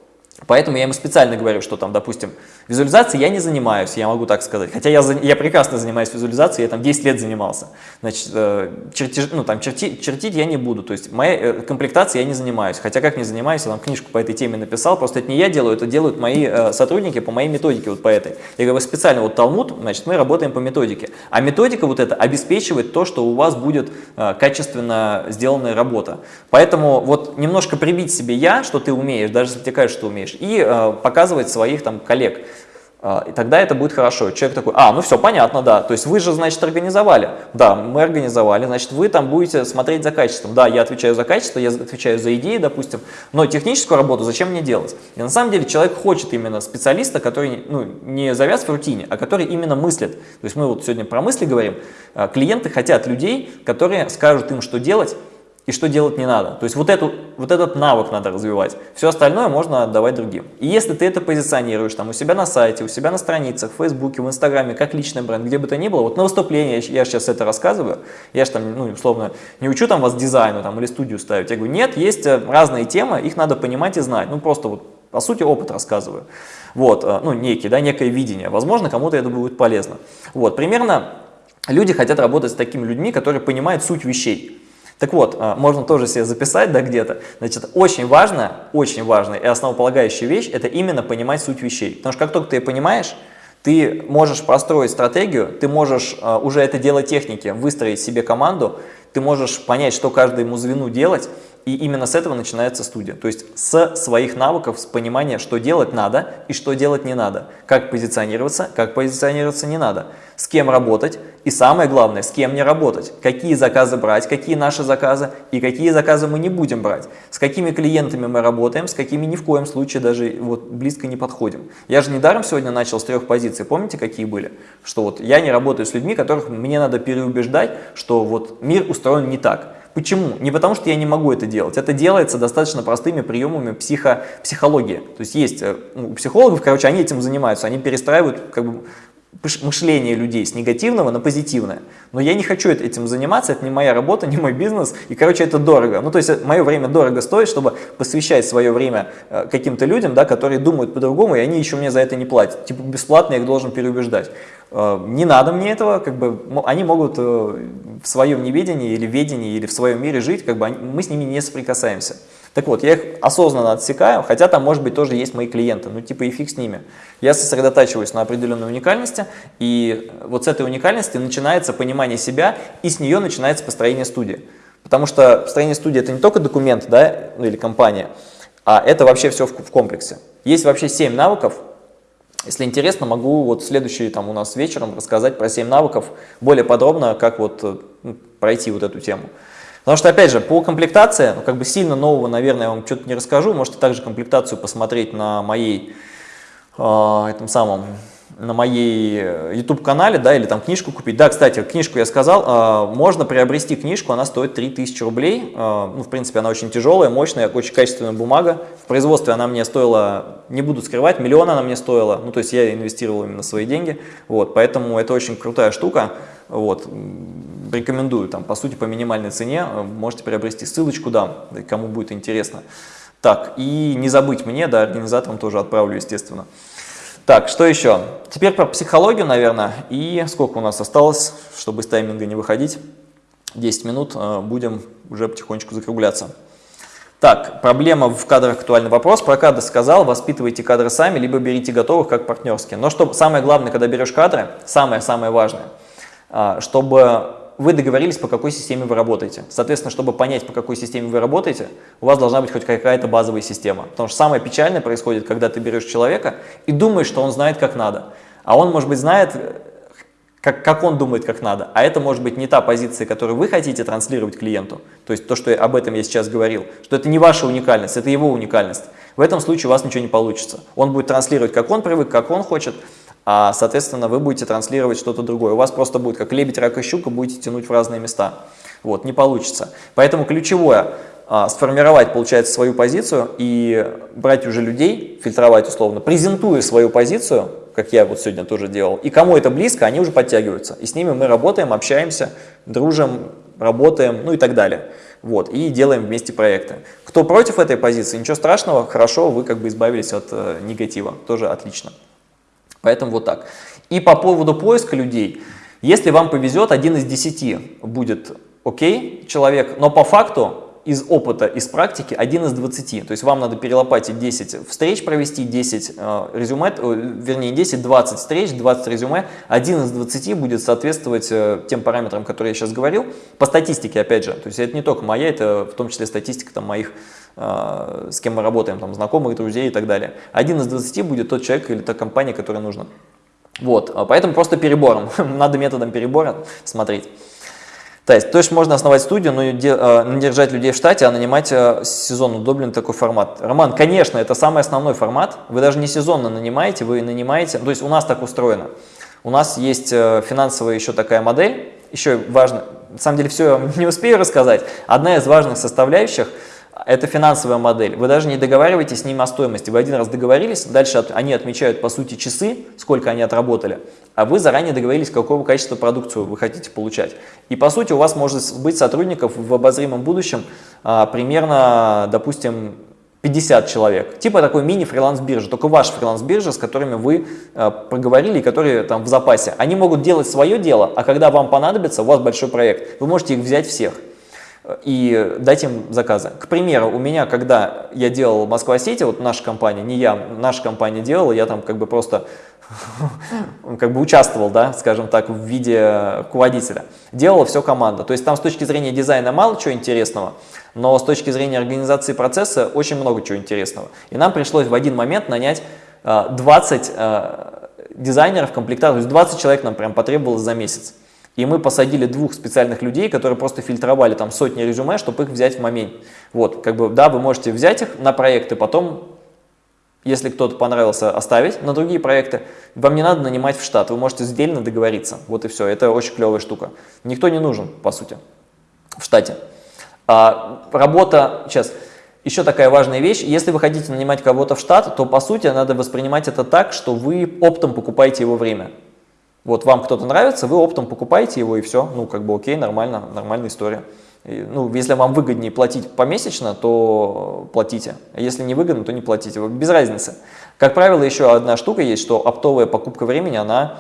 Поэтому я ему специально говорю, что там, допустим, визуализацией я не занимаюсь, я могу так сказать. Хотя я, я прекрасно занимаюсь визуализацией, я там 10 лет занимался. Значит, э, чертеж, ну, там, черти, чертить я не буду, то есть моей э, комплектацией я не занимаюсь. Хотя как не занимаюсь, я там книжку по этой теме написал, просто это не я делаю, это делают мои э, сотрудники по моей методике вот по этой. Я говорю, специально вот Талмуд, значит, мы работаем по методике. А методика вот эта обеспечивает то, что у вас будет качественно сделанная работа. Поэтому вот немножко прибить себе я, что ты умеешь, даже если тебе кажется, что умеешь, и показывать своих там коллег. Э, и тогда это будет хорошо. Человек такой, а, ну все, понятно, да. То есть вы же, значит, организовали. Да, мы организовали. Значит, вы там будете смотреть за качеством. Да, я отвечаю за качество, я отвечаю за идеи, допустим. Но техническую работу зачем мне делать? И на самом деле человек хочет именно специалиста, который ну, не завяз в рутине, а который именно мыслит. То есть мы вот сегодня про мысли говорим. Э, клиенты хотят людей, которые скажут им, что делать, и что делать не надо. То есть вот, эту, вот этот навык надо развивать. Все остальное можно отдавать другим. И если ты это позиционируешь там у себя на сайте, у себя на страницах, в Фейсбуке, в Инстаграме, как личный бренд, где бы то ни было, вот на выступлении я, сейчас это рассказываю, я же там, ну, условно, не учу там вас дизайну там, или студию ставить. Я говорю, нет, есть э, разные темы, их надо понимать и знать. Ну, просто вот, по сути, опыт рассказываю. Вот, э, ну, некий, да, некое видение. Возможно, кому-то это будет полезно. Вот, примерно люди хотят работать с такими людьми, которые понимают суть вещей. Так вот, а, можно тоже себе записать да, где-то. Значит, очень важно, очень важная и основополагающая вещь – это именно понимать суть вещей. Потому что как только ты понимаешь, ты можешь построить стратегию, ты можешь uh, уже это дело техники, выстроить себе команду, ты можешь понять, что каждому звену делать, и именно с этого начинается студия. То есть с своих навыков, с понимания, что делать надо и что делать не надо. Как позиционироваться, как позиционироваться не надо. С кем работать и самое главное, с кем не работать. Какие заказы брать, какие наши заказы и какие заказы мы не будем брать. С какими клиентами мы работаем, с какими ни в коем случае даже вот близко не подходим. Я же недаром сегодня начал с трех позиций. Помните, какие были? Что вот я не работаю с людьми, которых мне надо переубеждать, что вот мир устроен не так. Почему? Не потому, что я не могу это делать. Это делается достаточно простыми приемами психо, психологии. То есть есть э, ну, у психологов, короче, они этим занимаются. Они перестраивают как бы, мышление людей с негативного на позитивное. Но я не хочу этим заниматься, это не моя работа, не мой бизнес, и, короче, это дорого. Ну, то есть э, мое время дорого стоит, чтобы посвящать свое время э, каким-то людям, да, которые думают по-другому, и они еще мне за это не платят. Типа бесплатно я их должен переубеждать. Э, не надо мне этого, как бы они могут в своем неведении или ведении или в своем мире жить, как бы мы с ними не соприкасаемся. Так вот, я их осознанно отсекаю, хотя там, может быть, тоже есть мои клиенты, ну типа и фиг с ними. Я сосредотачиваюсь на определенной уникальности, и вот с этой уникальности начинается понимание себя, и с нее начинается построение студии. Потому что построение студии это не только документ да, ну, или компания, а это вообще все в, комплексе. Есть вообще 7 навыков, если интересно, могу вот следующий там у нас вечером рассказать про 7 навыков более подробно, как вот э, ну, пройти вот эту тему. Потому что, опять же, по комплектации, ну, как бы сильно нового, наверное, я вам что-то не расскажу. Можете также комплектацию посмотреть на моей, э, этом самом, на моей э, YouTube-канале, да, или там книжку купить. Да, кстати, книжку я сказал, э, можно приобрести книжку, она стоит 3000 рублей. Э, ну, в принципе, она очень тяжелая, мощная, очень качественная бумага. В производстве она мне стоила, не буду скрывать, миллион она мне стоила. Ну, то есть я инвестировал именно свои деньги. Вот, поэтому это очень крутая штука. Вот, рекомендую, там, по сути, по минимальной цене можете приобрести. Ссылочку дам, кому будет интересно. Так, и не забыть мне, да, организаторам тоже отправлю, естественно. Так, что еще? Теперь про психологию, наверное, и сколько у нас осталось, чтобы с тайминга не выходить. 10 минут, э, будем уже потихонечку закругляться. Так, проблема в кадрах актуальный вопрос. Про кадры сказал, воспитывайте кадры сами, либо берите готовых как партнерские. Но что самое главное, когда берешь кадры, самое-самое важное, а, чтобы вы договорились, по какой системе вы работаете. Соответственно, чтобы понять, по какой системе вы работаете, у вас должна быть хоть какая-то базовая система. Потому что самое печальное происходит, когда ты берешь человека и думаешь, что он знает, как надо. А он, может быть, знает, как, как он думает, как надо. А это может быть не та позиция, которую вы хотите транслировать клиенту. То есть то, что я, об этом я сейчас говорил, что это не ваша уникальность, это его уникальность. В этом случае у вас ничего не получится. Он будет транслировать, как он привык, как он хочет, а, соответственно, вы будете транслировать что-то другое. У вас просто будет как лебедь, рак и щука, будете тянуть в разные места. Вот, не получится. Поэтому ключевое а, сформировать, получается, свою позицию и брать уже людей, фильтровать условно, презентуя свою позицию, как я вот сегодня тоже делал, и кому это близко, они уже подтягиваются. И с ними мы работаем, общаемся, дружим, работаем, ну и так далее. Вот, и делаем вместе проекты. Кто против этой позиции, ничего страшного, хорошо, вы как бы избавились от э, негатива, тоже отлично. Поэтому вот так. И по поводу поиска людей, если вам повезет, один из десяти будет окей человек, но по факту из опыта, из практики один из 20. То есть вам надо перелопатить 10 встреч провести, 10 э, резюме, э, вернее 10-20 встреч, 20 резюме. Один из 20 будет соответствовать э, тем параметрам, которые я сейчас говорил. По статистике, опять же, то есть это не только моя, это в том числе статистика там, моих с кем мы работаем, там, знакомых, друзей и так далее. Один из 20 будет тот человек или та компания, которая нужна. Вот, поэтому просто перебором, надо методом перебора смотреть. То есть, то есть можно основать студию, но не э, держать людей в штате, а нанимать сезонно удобный такой формат. Роман, конечно, это самый основной формат. Вы даже не сезонно нанимаете, вы нанимаете. То есть у нас так устроено. У нас есть э, финансовая еще такая модель. Еще важно, на самом деле все не успею рассказать. Одна из важных составляющих – это финансовая модель. Вы даже не договариваетесь с ним о стоимости. Вы один раз договорились, дальше они отмечают по сути часы, сколько они отработали, а вы заранее договорились, какого качества продукцию вы хотите получать. И по сути у вас может быть сотрудников в обозримом будущем а, примерно, допустим, 50 человек. Типа такой мини-фриланс-биржа, только ваш фриланс-биржа, с которыми вы э, проговорили и которые там в запасе. Они могут делать свое дело, а когда вам понадобится, у вас большой проект, вы можете их взять всех и дать им заказы. К примеру, у меня, когда я делал Москва-Сити, вот наша компания, не я, наша компания делала, я там как бы просто как бы участвовал, да, скажем так, в виде руководителя. Делала все команда. То есть там с точки зрения дизайна мало чего интересного, но с точки зрения организации процесса очень много чего интересного. И нам пришлось в один момент нанять 20 э, э, дизайнеров, комплектаторов, то есть 20 человек нам прям потребовалось за месяц. И мы посадили двух специальных людей, которые просто фильтровали там сотни резюме, чтобы их взять в момент. Вот, как бы, да, вы можете взять их на проекты, потом, если кто-то понравился, оставить на другие проекты. Вам не надо нанимать в штат, вы можете сдельно договориться. Вот и все, это очень клевая штука. Никто не нужен, по сути, в штате. А, работа, сейчас, еще такая важная вещь, если вы хотите нанимать кого-то в штат, то по сути надо воспринимать это так, что вы оптом покупаете его время. Вот вам кто-то нравится, вы оптом покупаете его и все, ну как бы окей, нормально, нормальная история. И, ну, если вам выгоднее платить помесячно, то платите. Если не выгодно, то не платите. Без разницы. Как правило, еще одна штука есть, что оптовая покупка времени, она,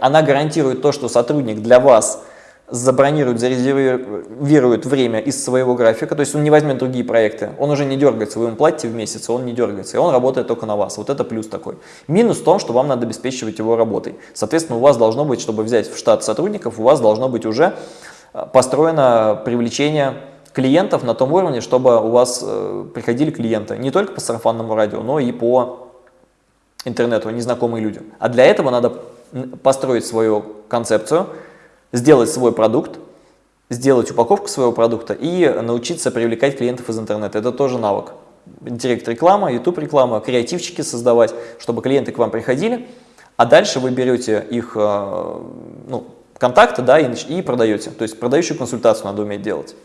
она гарантирует то, что сотрудник для вас забронирует, зарезервирует время из своего графика, то есть он не возьмет другие проекты, он уже не дергается, вы ему платите в месяц, он не дергается, и он работает только на вас. Вот это плюс такой. Минус в том, что вам надо обеспечивать его работой. Соответственно, у вас должно быть, чтобы взять в штат сотрудников, у вас должно быть уже э, построено привлечение клиентов на том уровне, чтобы у вас э, приходили клиенты не только по сарафанному радио, но и по интернету, незнакомые люди. А для этого надо построить свою концепцию, сделать свой продукт, сделать упаковку своего продукта и научиться привлекать клиентов из интернета. Это тоже навык. Директ реклама, YouTube реклама, креативчики создавать, чтобы клиенты к вам приходили, а дальше вы берете их э, ну, контакты да, и, и продаете. То есть продающую консультацию надо уметь делать.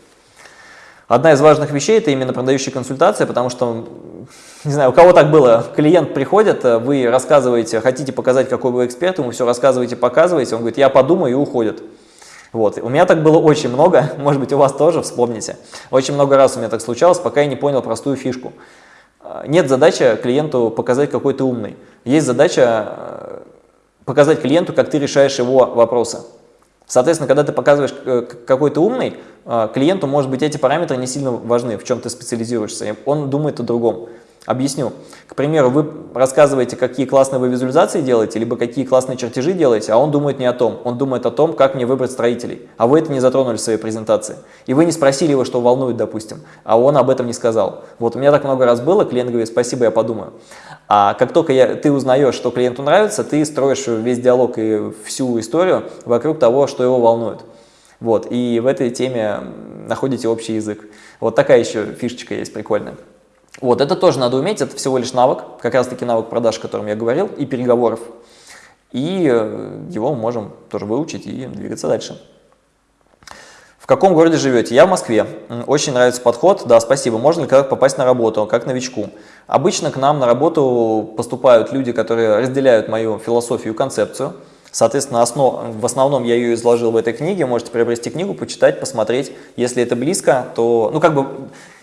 Одна из важных вещей – это именно продающая консультация, потому что, не знаю, у кого так было, клиент приходит, вы рассказываете, хотите показать, какой вы эксперт, ему все рассказываете, показываете, он говорит, я подумаю и уходит. Вот. У меня так было очень много, может быть, у вас тоже, вспомните. Очень много раз у меня так случалось, пока я не понял простую фишку. А, нет задачи клиенту показать, какой ты умный. Есть задача э, показать клиенту, как ты решаешь его вопросы. Соответственно, когда ты показываешь, э, какой ты умный, э, клиенту, может быть, эти параметры не сильно важны, в чем ты специализируешься. Он думает о другом. Объясню. К примеру, вы рассказываете, какие классные вы визуализации делаете, либо какие классные чертежи делаете, а он думает не о том. Он думает о том, как мне выбрать строителей. А вы это не затронули в своей презентации. И вы не спросили его, что волнует, допустим, а он об этом не сказал. Вот у меня так много раз было, клиент говорит, спасибо, я подумаю. А как только я, ты узнаешь, что клиенту нравится, ты строишь весь диалог и всю историю вокруг того, что его волнует. Вот, и в этой теме находите общий язык. Вот такая еще фишечка есть прикольная. Вот, это тоже надо уметь, это всего лишь навык, как раз таки навык продаж, о котором я говорил, и переговоров. И э, его можем тоже выучить и двигаться дальше. В каком городе живете? Я в Москве. Очень нравится подход. Да, спасибо. Можно ли как попасть на работу, как новичку? Обычно к нам на работу поступают люди, которые разделяют мою философию и концепцию. Соответственно, основ, в основном я ее изложил в этой книге. Можете приобрести книгу, почитать, посмотреть. Если это близко, то... Ну, как бы...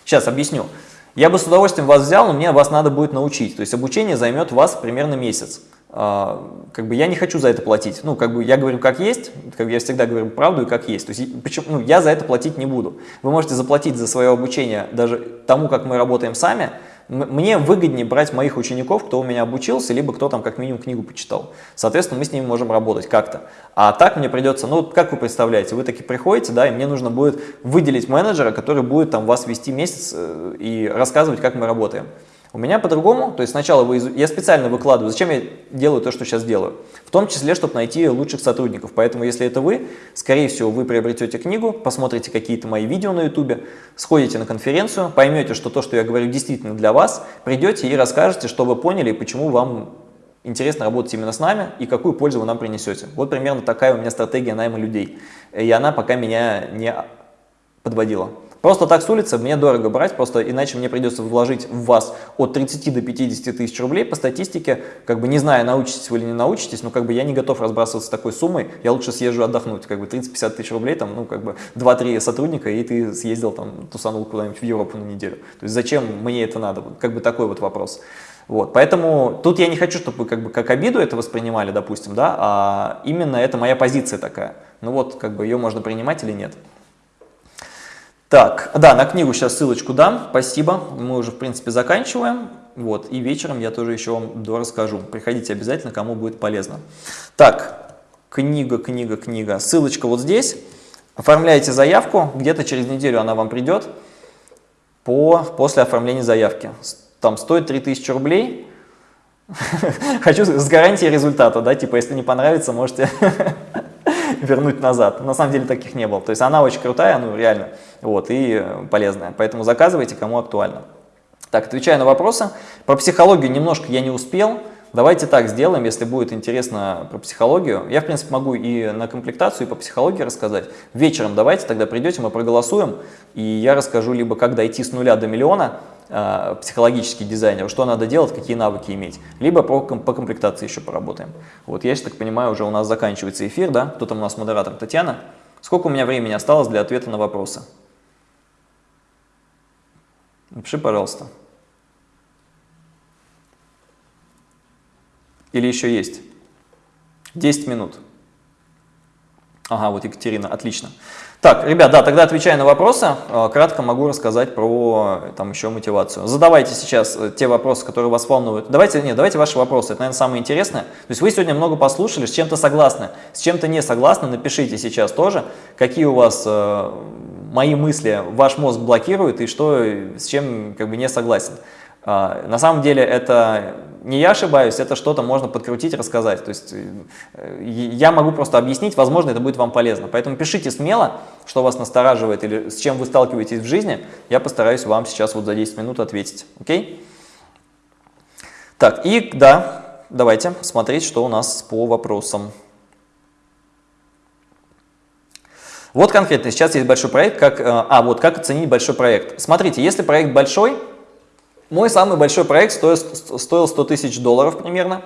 Сейчас объясню. Я бы с удовольствием вас взял, но мне вас надо будет научить. То есть обучение займет вас примерно месяц. А, как бы я не хочу за это платить. Ну, как бы я говорю как есть, как я всегда говорю правду и как есть. То есть почему, ну, я за это платить не буду. Вы можете заплатить за свое обучение даже тому, как мы работаем сами, мне выгоднее брать моих учеников, кто у меня обучился, либо кто там как минимум книгу почитал. Соответственно, мы с ними можем работать как-то. А так мне придется, ну, как вы представляете, вы таки приходите, да, и мне нужно будет выделить менеджера, который будет там вас вести месяц э, и рассказывать, как мы работаем. У меня по-другому, то есть сначала вы, я специально выкладываю, зачем я делаю то, что сейчас делаю, в том числе, чтобы найти лучших сотрудников. Поэтому, если это вы, скорее всего, вы приобретете книгу, посмотрите какие-то мои видео на YouTube, сходите на конференцию, поймете, что то, что я говорю, действительно для вас, придете и расскажете, что вы поняли и почему вам интересно работать именно с нами и какую пользу вы нам принесете. Вот примерно такая у меня стратегия найма людей. И она пока меня не подводила. Просто так с улицы мне дорого брать, просто иначе мне придется вложить в вас от 30 до 50 тысяч рублей по статистике, как бы не зная, научитесь вы или не научитесь, но как бы я не готов разбрасываться такой суммой, я лучше съезжу отдохнуть, как бы 30-50 тысяч рублей, там, ну, как бы 2-3 сотрудника, и ты съездил там, тусанул куда-нибудь в Европу на неделю. То есть зачем мне это надо? Как бы такой вот вопрос. Вот, поэтому тут я не хочу, чтобы вы как бы как обиду это воспринимали, допустим, да, а именно это моя позиция такая. Ну вот, как бы ее можно принимать или нет. Так, да, на книгу сейчас ссылочку дам, спасибо, мы уже в принципе заканчиваем, вот, и вечером я тоже еще вам расскажу, приходите обязательно, кому будет полезно. Так, книга, книга, книга, ссылочка вот здесь, оформляйте заявку, где-то через неделю она вам придет по, после оформления заявки, там стоит 3000 рублей, хочу с гарантией результата, да, типа если не понравится, можете вернуть назад. На самом деле таких не было. То есть она очень крутая, ну реально, вот, и полезная. Поэтому заказывайте, кому актуально. Так, отвечая на вопросы. Про психологию немножко я не успел. Давайте так сделаем, если будет интересно про психологию. Я, в принципе, могу и на комплектацию, и по психологии рассказать. Вечером давайте тогда придете, мы проголосуем, и я расскажу либо как дойти с нуля до миллиона, э, психологический дизайнер, что надо делать, какие навыки иметь, либо по, по комплектации еще поработаем. Вот я так понимаю, уже у нас заканчивается эфир, да? Кто там у нас модератор? Татьяна. Сколько у меня времени осталось для ответа на вопросы? Напиши, пожалуйста. Или еще есть? 10 минут. Ага, вот Екатерина, отлично. Так, ребят, да, тогда отвечая на вопросы, э, кратко могу рассказать про там еще мотивацию. Задавайте сейчас э, те вопросы, которые вас волнуют. Давайте, нет, давайте ваши вопросы, это, наверное, самое интересное. То есть вы сегодня много послушали, с чем-то согласны, с чем-то не согласны, напишите сейчас тоже, какие у вас э, мои мысли ваш мозг блокирует и что, с чем как бы не согласен. А, на самом деле это не я ошибаюсь, это что-то можно подкрутить, рассказать. То есть э, я могу просто объяснить, возможно, это будет вам полезно. Поэтому пишите смело, что вас настораживает или с чем вы сталкиваетесь в жизни. Я постараюсь вам сейчас вот за 10 минут ответить. Окей? Так, и да, давайте смотреть, что у нас по вопросам. Вот конкретно, сейчас есть большой проект, как, э, а вот как оценить большой проект. Смотрите, если проект большой, мой самый большой проект стоил, стоил 100 тысяч долларов примерно.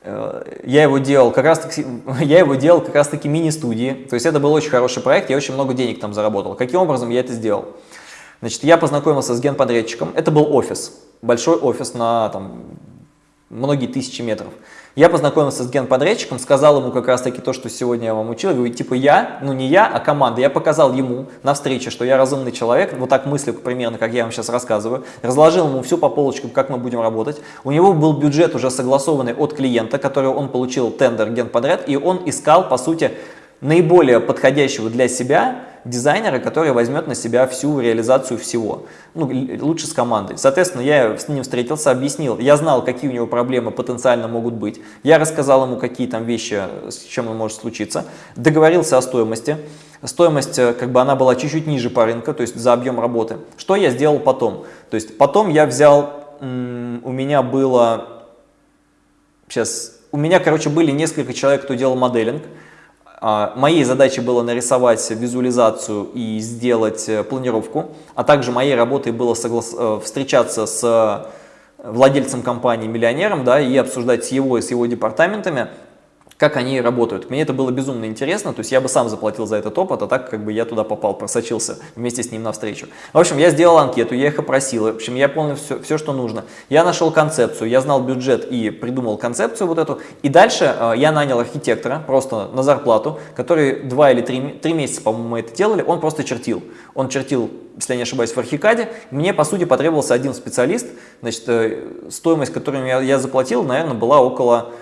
Э, я его делал как раз таки, я его делал как раз таки мини-студии, то есть это был очень хороший проект, я очень много денег там заработал. Каким образом я это сделал? Значит, я познакомился с генподрядчиком, это был офис, большой офис на там, многие тысячи метров. Я познакомился с генподрядчиком, сказал ему как раз таки то, что сегодня я вам учил. Говорю, типа я, ну не я, а команда. Я показал ему на встрече, что я разумный человек, вот так мыслю примерно, как я вам сейчас рассказываю. Разложил ему все по полочкам, как мы будем работать. У него был бюджет уже согласованный от клиента, который он получил тендер генподряд, и он искал, по сути, наиболее подходящего для себя дизайнера, который возьмет на себя всю реализацию всего. Ну, лучше с командой. Соответственно, я с ним встретился, объяснил. Я знал, какие у него проблемы потенциально могут быть. Я рассказал ему, какие там вещи, с чем он может случиться. Договорился о стоимости. Стоимость, э, как бы она была чуть-чуть ниже по рынку, то есть за объем работы. Что я сделал потом? То есть потом я взял, у меня было, сейчас, у меня, короче, были несколько человек, кто делал моделинг. А, моей задачей было нарисовать визуализацию и сделать э, планировку, а также моей работой было соглас... Э, встречаться с владельцем компании, миллионером, да, и обсуждать с его и с его департаментами как они работают. Мне это было безумно интересно, то есть я бы сам заплатил за этот опыт, а так как бы я туда попал, просочился вместе с ним навстречу. В общем, я сделал анкету, я их опросил, в общем, я понял все, все что нужно. Я нашел концепцию, я знал бюджет и придумал концепцию вот эту. И дальше э, я нанял архитектора просто на зарплату, который два или три, три месяца, по-моему, мы это делали, он просто чертил. Он чертил если я не ошибаюсь, в Архикаде, мне, по сути, потребовался один специалист. Значит, э, стоимость, которую я, я заплатил, наверное, была около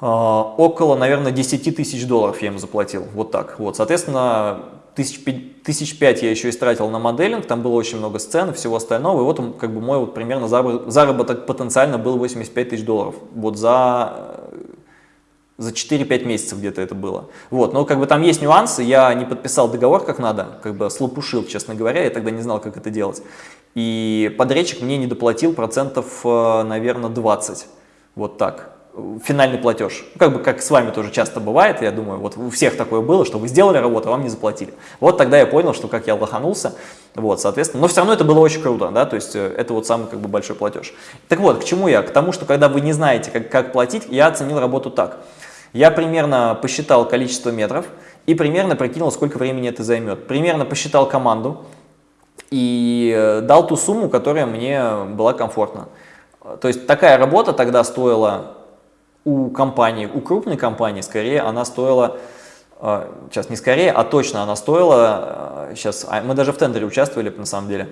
около, наверное, 10 тысяч долларов я им заплатил, вот так. Вот, соответственно, тысяч, пять я еще истратил на моделинг, там было очень много сцен и всего остального, и вот он, как бы мой вот примерно заработок потенциально был 85 тысяч долларов, вот за, за 4-5 месяцев где-то это было. Вот, но как бы там есть нюансы, я не подписал договор как надо, как бы слопушил, честно говоря, я тогда не знал, как это делать. И подрядчик мне не доплатил процентов, э, наверное, 20, вот так финальный платеж. Как бы как с вами тоже часто бывает, я думаю, вот у всех такое было, что вы сделали работу, а вам не заплатили. Вот тогда я понял, что как я лоханулся, вот, соответственно, но все равно это было очень круто, да, то есть э, это вот самый как бы большой платеж. Так вот, к чему я? К тому, что когда вы не знаете, как, как платить, я оценил работу так. Я примерно посчитал количество метров и примерно прикинул, сколько времени это займет. Примерно посчитал команду и э, дал ту сумму, которая мне была комфортна. То есть такая работа тогда стоила у компании, у крупной компании, скорее, она стоила, сейчас не скорее, а точно она стоила, сейчас, а мы даже в тендере участвовали, на самом деле,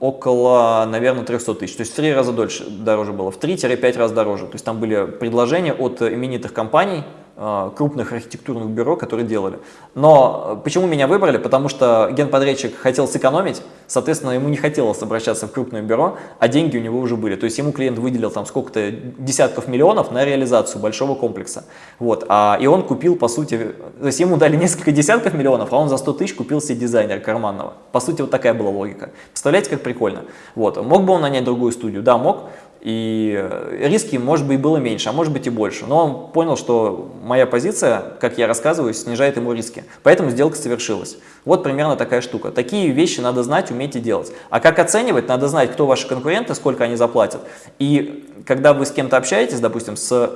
около, наверное, 300 тысяч. То есть в три раза дольше, дороже было, в 3-5 раз дороже. То есть там были предложения от именитых компаний, крупных архитектурных бюро, которые делали. Но э, почему меня выбрали? Потому что генподрядчик хотел сэкономить, соответственно, ему не хотелось обращаться в крупное бюро, а деньги у него уже были. То есть ему клиент выделил там сколько-то десятков миллионов на реализацию большого комплекса. Вот. А, и он купил, по сути, то есть ему дали несколько десятков миллионов, а он за 100 тысяч купил себе дизайнера карманного. По сути, вот такая была логика. Представляете, как прикольно? Вот. Мог бы он нанять другую студию? Да, мог. И риски, может быть, было меньше, а может быть и больше. Но он понял, что моя позиция, как я рассказываю, снижает ему риски. Поэтому сделка совершилась. Вот примерно такая штука. Такие вещи надо знать, уметь и делать. А как оценивать? Надо знать, кто ваши конкуренты, сколько они заплатят. И когда вы с кем-то общаетесь, допустим, с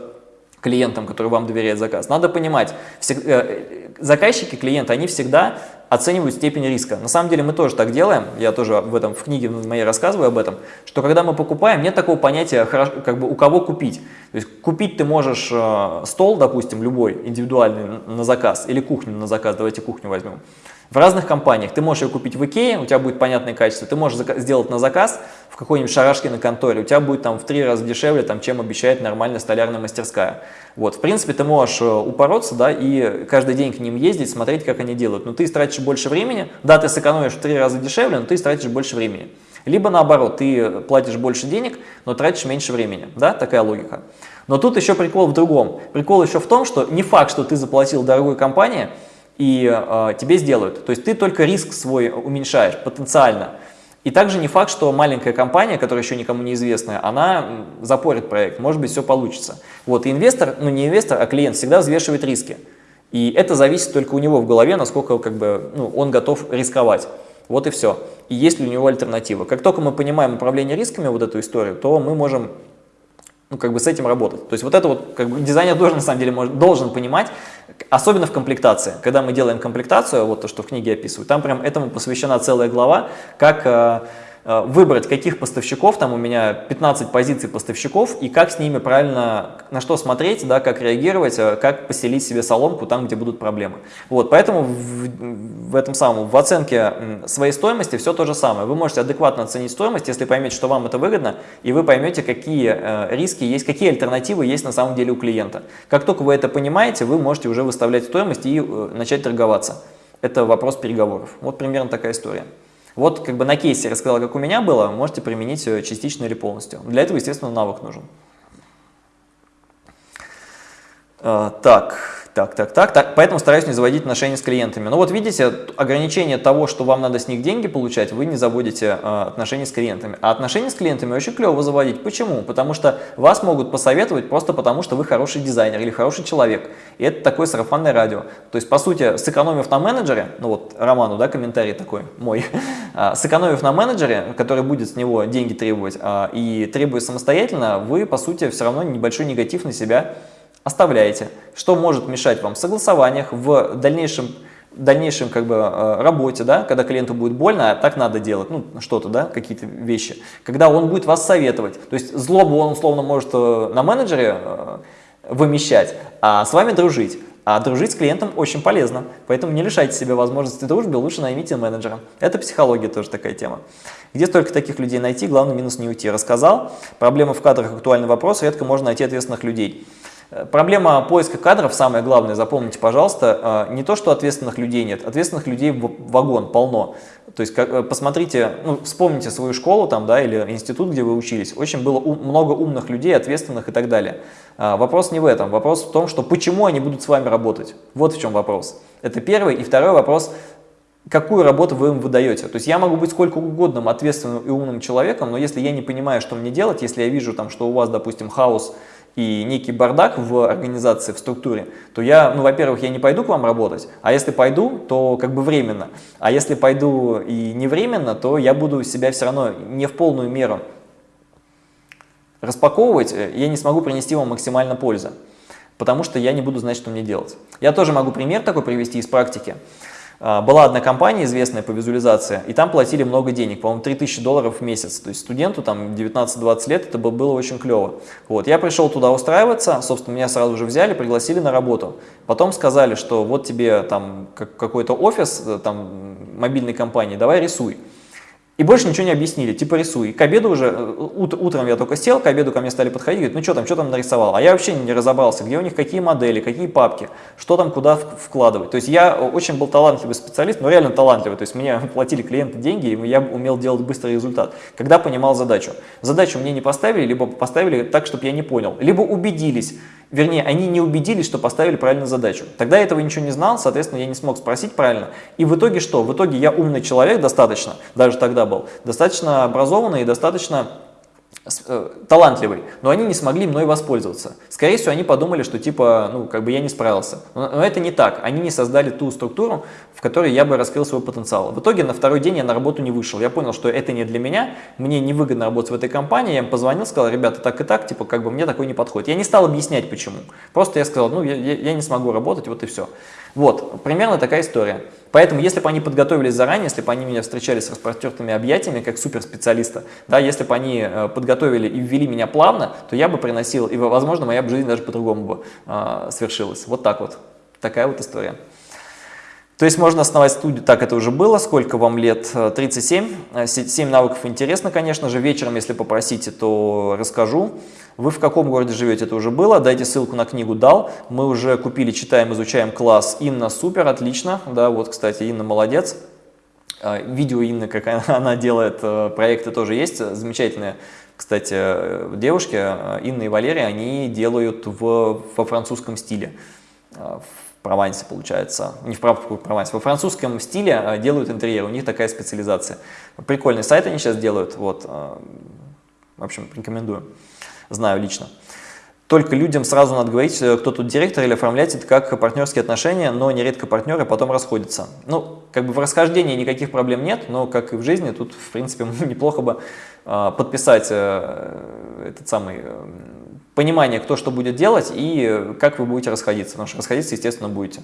клиентам, который вам доверяет заказ. Надо понимать, э, заказчики, клиенты, они всегда оценивают степень риска. На самом деле мы тоже так делаем, я тоже в этом в книге моей рассказываю об этом, что когда мы покупаем, нет такого понятия, как бы у кого купить. То есть купить ты можешь э, стол, допустим, любой, индивидуальный на заказ, или кухню на заказ, давайте кухню возьмем. В разных компаниях ты можешь ее купить в Икее, у тебя будет понятное качество, ты можешь сделать на заказ в какой-нибудь шарашке на конторе, у тебя будет там в три раза дешевле, там, чем обещает нормальная столярная мастерская. Вот, в принципе, ты можешь э, упороться, да, и каждый день к ним ездить, смотреть, как они делают. Но ты тратишь больше времени, да, ты сэкономишь в три раза дешевле, но ты тратишь больше времени. Либо наоборот, ты платишь больше денег, но тратишь меньше времени, да, такая логика. Но тут еще прикол в другом. Прикол еще в том, что не факт, что ты заплатил дорогой компании, и э, тебе сделают. То есть ты только риск свой уменьшаешь потенциально. И также не факт, что маленькая компания, которая еще никому не известная, она запорит проект, может быть все получится. Вот, и инвестор, ну не инвестор, а клиент всегда взвешивает риски. И это зависит только у него в голове, насколько как бы, ну, он готов рисковать. Вот и все. И есть ли у него альтернатива. Как только мы понимаем управление рисками, вот эту историю, то мы можем ну, как бы с этим работать. То есть вот это вот, как бы дизайнер должен, на самом деле, может, должен понимать, особенно в комплектации. Когда мы делаем комплектацию, вот то, что в книге описываю, там прям этому посвящена целая глава, как э, выбрать, каких поставщиков, там у меня 15 позиций поставщиков, и как с ними правильно, на что смотреть, да, как реагировать, э, как поселить себе соломку там, где будут проблемы. Вот, поэтому в, в этом самом, в оценке своей стоимости все то же самое. Вы можете адекватно оценить стоимость, если поймете, что вам это выгодно, и вы поймете, какие э, риски есть, какие альтернативы есть на самом деле у клиента. Как только вы это понимаете, вы можете уже выставлять стоимость и э, начать торговаться. Это вопрос переговоров. Вот примерно такая история. Вот как бы на кейсе рассказал, как у меня было, можете применить частично или полностью. Для этого, естественно, навык нужен. А, так, так, так, так, так. Поэтому стараюсь не заводить отношения с клиентами. Но вот видите, ограничение того, что вам надо с них деньги получать, вы не заводите э, отношения с клиентами. А отношения с клиентами очень клево заводить. Почему? Потому что вас могут посоветовать просто потому, что вы хороший дизайнер или хороший человек. И это такое сарафанное радио. То есть, по сути, сэкономив на менеджере, ну вот Роману, да, комментарий такой мой, а, сэкономив на менеджере, который будет с него деньги требовать, а, и требуя самостоятельно, вы, по сути, все равно небольшой негатив на себя оставляете. Что может мешать вам в согласованиях, в дальнейшем, дальнейшем как бы, э, работе, да, когда клиенту будет больно, а так надо делать, ну, что-то, да, какие-то вещи. Когда он будет вас советовать. То есть злобу он условно может э, на менеджере э, вымещать, а с вами дружить. А дружить с клиентом очень полезно, поэтому не лишайте себя возможности дружбы, лучше наймите менеджера. Это психология тоже такая тема. Где столько таких людей найти, главный минус не уйти. Рассказал, проблема в кадрах актуальный вопрос, редко можно найти ответственных людей. Э, проблема поиска кадров, самое главное, запомните, пожалуйста, э, не то, что ответственных людей нет, ответственных людей в вагон полно. То есть как, э, посмотрите, ну, вспомните свою школу там, да, или институт, где вы учились, очень было ум, много умных людей, ответственных и так далее. Вопрос не в этом, вопрос в том, что почему они будут с вами работать. Вот в чем вопрос. Это первый. И второй вопрос, какую работу вы им выдаете. То есть я могу быть сколько угодно ответственным и умным человеком, но если я не понимаю, что мне делать, если я вижу, там, что у вас, допустим, хаос, и некий бардак в организации, в структуре, то я, ну, во-первых, я не пойду к вам работать, а если пойду, то как бы временно. А если пойду и не временно, то я буду себя все равно не в полную меру распаковывать, я не смогу принести вам максимально пользы, потому что я не буду знать, что мне делать. Я тоже могу пример такой привести из практики. А, была одна компания известная по визуализации, и там платили много денег, по-моему, 3000 долларов в месяц. То есть студенту там 19-20 лет это было очень клево. Вот, я пришел туда устраиваться, собственно, меня сразу же взяли, пригласили на работу. Потом сказали, что вот тебе там какой-то офис э, там, мобильной компании, давай рисуй. И больше ничего не объяснили, типа рисуй. К обеду уже, э, ут, утром я только сел, к обеду ко мне стали подходить, говорят, ну что там, что там нарисовал? А я вообще не разобрался, где у них какие модели, какие папки, что там куда вкладывать. То есть я очень был талантливый специалист, но реально талантливый. То есть мне платили клиенты деньги, и я умел делать быстрый результат, когда понимал задачу. Задачу мне не поставили, либо поставили так, чтобы я не понял, либо убедились, Вернее, они не убедились, что поставили правильную задачу. Тогда я этого ничего не знал, соответственно, я не смог спросить правильно. И в итоге что? В итоге я умный человек достаточно, даже тогда был, достаточно образованный и достаточно талантливый, но они не смогли мной воспользоваться. Скорее всего, они подумали, что типа, ну, как бы я не справился. Но, но это не так. Они не создали ту структуру, в которой я бы раскрыл свой потенциал. В итоге на второй день я на работу не вышел. Я понял, что это не для меня, мне невыгодно работать в этой компании. Я им позвонил, сказал, ребята, так и так, типа, как бы мне такой не подходит. Я не стал объяснять, почему. Просто я сказал, ну, я, я не смогу работать, вот и все. Вот, примерно такая история. Поэтому, если бы они подготовились заранее, если бы они меня встречали с распростертыми объятиями, как суперспециалиста, да, если бы они э, подготовили и ввели меня плавно, то я бы приносил, и, возможно, моя жизнь даже по-другому бы э, свершилась. Вот так вот. Такая вот история. То есть можно основать студию, так это уже было, сколько вам лет? 37. Э, 7 навыков интересно, конечно же. Вечером, если попросите, то расскажу. Вы в каком городе живете, это уже было. Дайте ссылку на книгу дал. Мы уже купили, читаем, изучаем класс. Инна супер, отлично. Да, вот, кстати, Инна молодец. А, видео Инны, как она делает э, проекты, тоже есть. Замечательные, кстати, э, девушки, э, Инна и Валерия, они делают в, во французском стиле. В Провансе, получается. Не в Провансе, во французском стиле делают интерьер. У них такая специализация. Прикольный сайт они сейчас делают. Вот. В общем, рекомендую знаю лично. Только людям сразу надо говорить, э, кто тут директор, или оформлять это как партнерские отношения, но нередко партнеры потом расходятся. Ну, как бы в расхождении никаких проблем нет, но, как и в жизни, тут, в принципе, неплохо бы э, подписать э, этот самый понимание, кто что будет делать и как вы будете расходиться, потому что расходиться, естественно, будете.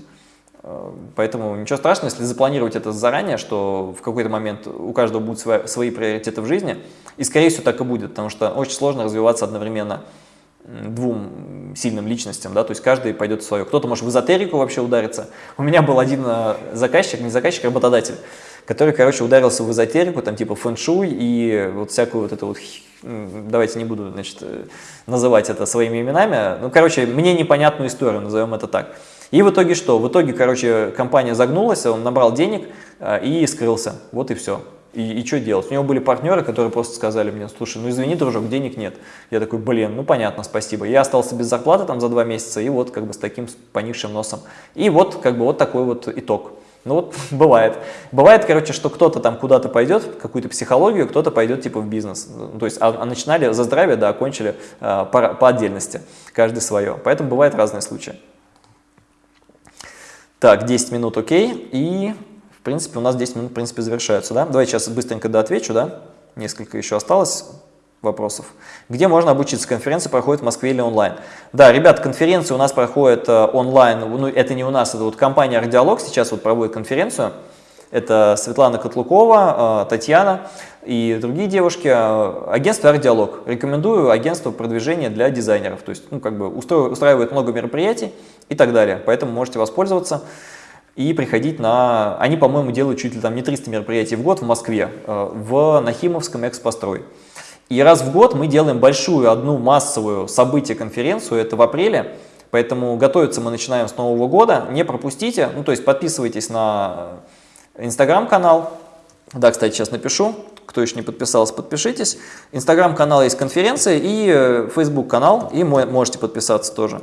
Э, поэтому ничего страшного, если запланировать это заранее, что в какой-то момент у каждого будут свои, свои приоритеты в жизни, и скорее всего так и будет, потому что очень сложно развиваться одновременно двум сильным личностям, да, то есть каждый пойдет в свое. Кто-то может в эзотерику вообще удариться. У меня был один э, заказчик, не заказчик, а работодатель, который, короче, ударился в эзотерику, там типа фэншуй и вот всякую вот эту вот, давайте не буду, значит, э, называть это своими именами, ну, короче, мне непонятную историю, назовем это так. И в итоге что? В итоге, короче, компания загнулась, он набрал денег э, и скрылся. Вот и все. И, и что делать? У него были партнеры, которые просто сказали мне, слушай, ну извини, дружок, денег нет. Я такой, блин, ну понятно, спасибо. Я остался без зарплаты там за два месяца, и вот как бы с таким поникшим носом. И вот как бы вот такой вот итог. Ну вот бывает. Бывает, короче, что кто-то там куда-то пойдет, какую-то психологию, кто-то пойдет типа в бизнес. Ну, то есть, а, а начинали за здравие, да, окончили а, по, по отдельности, каждый свое. Поэтому бывают разные случаи. Так, 10 минут, окей. И, в принципе, у нас 10 минут, в принципе, завершаются, да? Давай сейчас быстренько да, отвечу, да? Несколько еще осталось вопросов. Где можно обучиться? Конференция проходит в Москве или онлайн? Да, ребят, конференция у нас проходит э, онлайн, ну это не у нас, это вот компания Ардиалог сейчас вот проводит конференцию. Это Светлана Котлукова, э, Татьяна и другие девушки. Э, агентство Ардиалог. Рекомендую агентство продвижения для дизайнеров. То есть, ну, как бы устраивает много мероприятий и так далее. Поэтому можете воспользоваться и приходить на... Они, по-моему, делают чуть ли там не 300 мероприятий в год в Москве, э, в Нахимовском экспострой. И раз в год мы делаем большую одну массовую событие-конференцию, это в апреле, поэтому готовиться мы начинаем с Нового года, не пропустите, ну то есть подписывайтесь на инстаграм-канал, да, кстати, сейчас напишу, кто еще не подписался, подпишитесь. Инстаграм-канал есть конференция и фейсбук-канал, и можете подписаться тоже.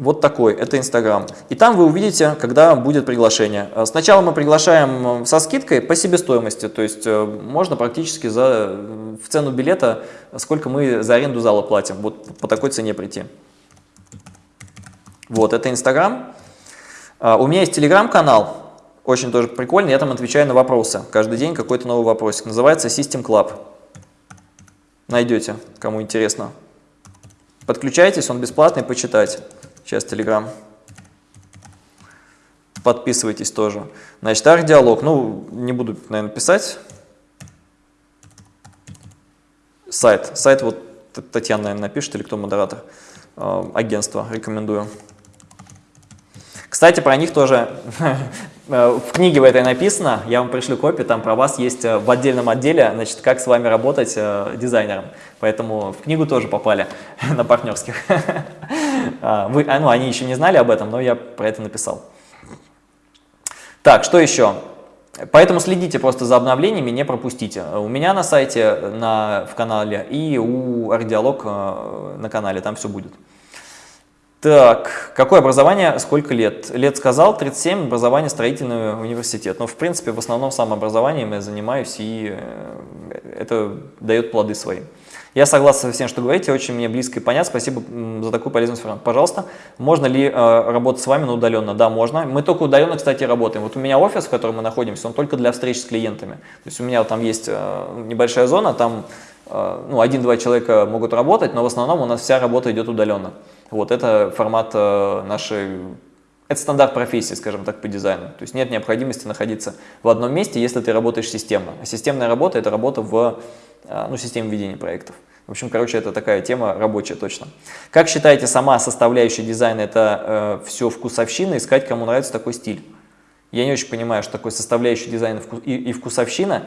Вот такой, это Инстаграм. И там вы увидите, когда будет приглашение. Э, сначала мы приглашаем э, со скидкой по себестоимости, то есть э, можно практически за, в цену билета, сколько мы за аренду зала платим, вот по такой цене прийти. Вот, это Инстаграм. У меня есть Телеграм-канал, очень тоже прикольный, я там отвечаю на вопросы. Каждый день какой-то новый вопросик. Называется System Club. Найдете, кому интересно. Подключайтесь, он бесплатный, почитайте. Сейчас Telegram. Подписывайтесь тоже. Значит, арт-диалог. Ну, не буду, наверное, писать. Сайт. Сайт вот Татьяна, наверное, напишет, или кто модератор. Э, агентство. Рекомендую. Кстати, про них тоже э, в книге в этой написано, я вам пришлю копию, там про вас есть э, в отдельном отделе, значит, как с вами работать дизайнером. Поэтому в книгу тоже попали на партнерских. А, вы, а, ну, они еще не знали об этом, но я про это написал. Так, что еще? Поэтому следите просто за обновлениями, не пропустите. У меня на сайте, на, в канале и у Ардиалог э, на канале, там все будет. Так, какое образование, сколько лет? Лет сказал, 37, образование строительный университет. Но в принципе в основном самообразованием я занимаюсь, и э, это дает плоды свои. Я согласен со всем, что говорите, очень мне близко и понятно. Спасибо за такую полезную информацию. Пожалуйста, можно ли э, работать с вами на удаленно? Да, можно. Мы только удаленно, кстати, работаем. Вот у меня офис, в котором мы находимся, он только для встреч с клиентами. То есть у меня там есть э, небольшая зона, там э, ну, один-два человека могут работать, но в основном у нас вся работа идет удаленно. Вот это формат э, нашей это стандарт профессии, скажем так, по дизайну. То есть нет необходимости находиться в одном месте, если ты работаешь системно. А системная работа – это работа в а, ну, системе ведения проектов. В общем, короче, это такая тема рабочая точно. Как считаете, сама составляющая дизайна – это э, все вкусовщина, искать, кому нравится такой стиль? Я не очень понимаю, что такое составляющая дизайна и, и вкусовщина.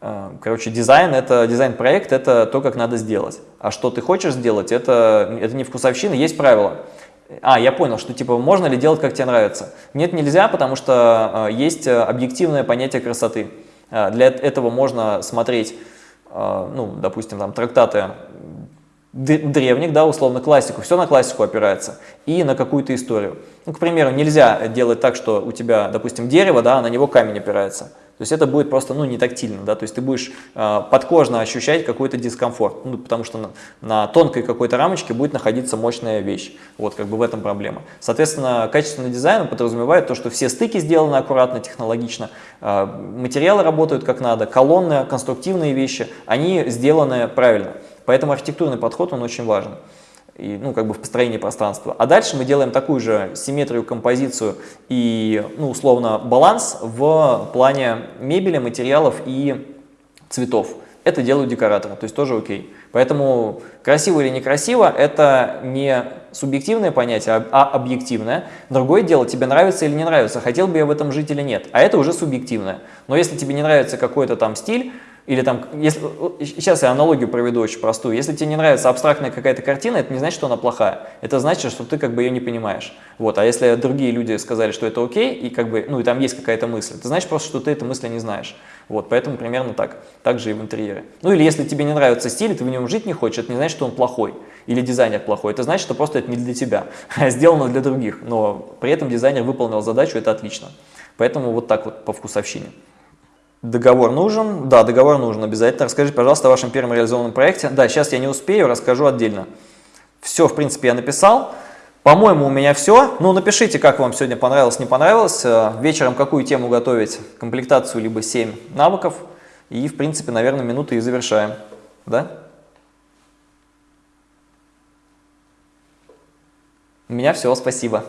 Э, короче, дизайн – это дизайн-проект, это то, как надо сделать. А что ты хочешь сделать, это, это не вкусовщина, есть правила. А, я понял, что типа можно ли делать, как тебе нравится. Нет, нельзя, потому что э, есть э, объективное понятие красоты. Э, для этого можно смотреть, э, ну, допустим, там трактаты древних, да, условно классику, все на классику опирается и на какую-то историю. Ну, к примеру, нельзя делать так, что у тебя, допустим, дерево, да, а на него камень опирается. То есть это будет просто ну, не тактильно, да, то есть ты будешь э, подкожно ощущать какой-то дискомфорт, ну, потому что на, на тонкой какой-то рамочке будет находиться мощная вещь. Вот как бы в этом проблема. Соответственно, качественный дизайн подразумевает то, что все стыки сделаны аккуратно, технологично, э, материалы работают как надо, колонны, конструктивные вещи, они сделаны правильно. Поэтому архитектурный подход, он очень важен и, ну, как бы в построении пространства. А дальше мы делаем такую же симметрию, композицию и, ну, условно, баланс в плане мебели, материалов и цветов. Это делают декораторы, то есть тоже окей. Поэтому красиво или некрасиво – это не субъективное понятие, а объективное. Другое дело, тебе нравится или не нравится, хотел бы я в этом жить или нет. А это уже субъективное. Но если тебе не нравится какой-то там стиль, или там, если, сейчас я аналогию проведу очень простую. Если тебе не нравится абстрактная какая-то картина, это не значит, что она плохая. Это значит, что ты как бы ее не понимаешь. Вот. А если другие люди сказали, что это окей, и как бы, ну и там есть какая-то мысль, это значит просто, что ты эту мысль не знаешь. Вот. Поэтому примерно так. Так же и в интерьере. Ну или если тебе не нравится стиль, ты в нем жить не хочешь, это не значит, что он плохой. Или дизайнер плохой. Это значит, что просто это не для тебя, а сделано для других. Но при этом дизайнер выполнил задачу, это отлично. Поэтому вот так вот по вкусовщине. Договор нужен? Да, договор нужен обязательно. Расскажите, пожалуйста, о вашем первом реализованном проекте. Да, сейчас я не успею, расскажу отдельно. Все, в принципе, я написал. По-моему, у меня все. Ну, напишите, как вам сегодня понравилось, не понравилось. Э, вечером какую тему готовить? Комплектацию, либо 7 навыков. И, в принципе, наверное, минуты и завершаем. Да? У меня все, спасибо.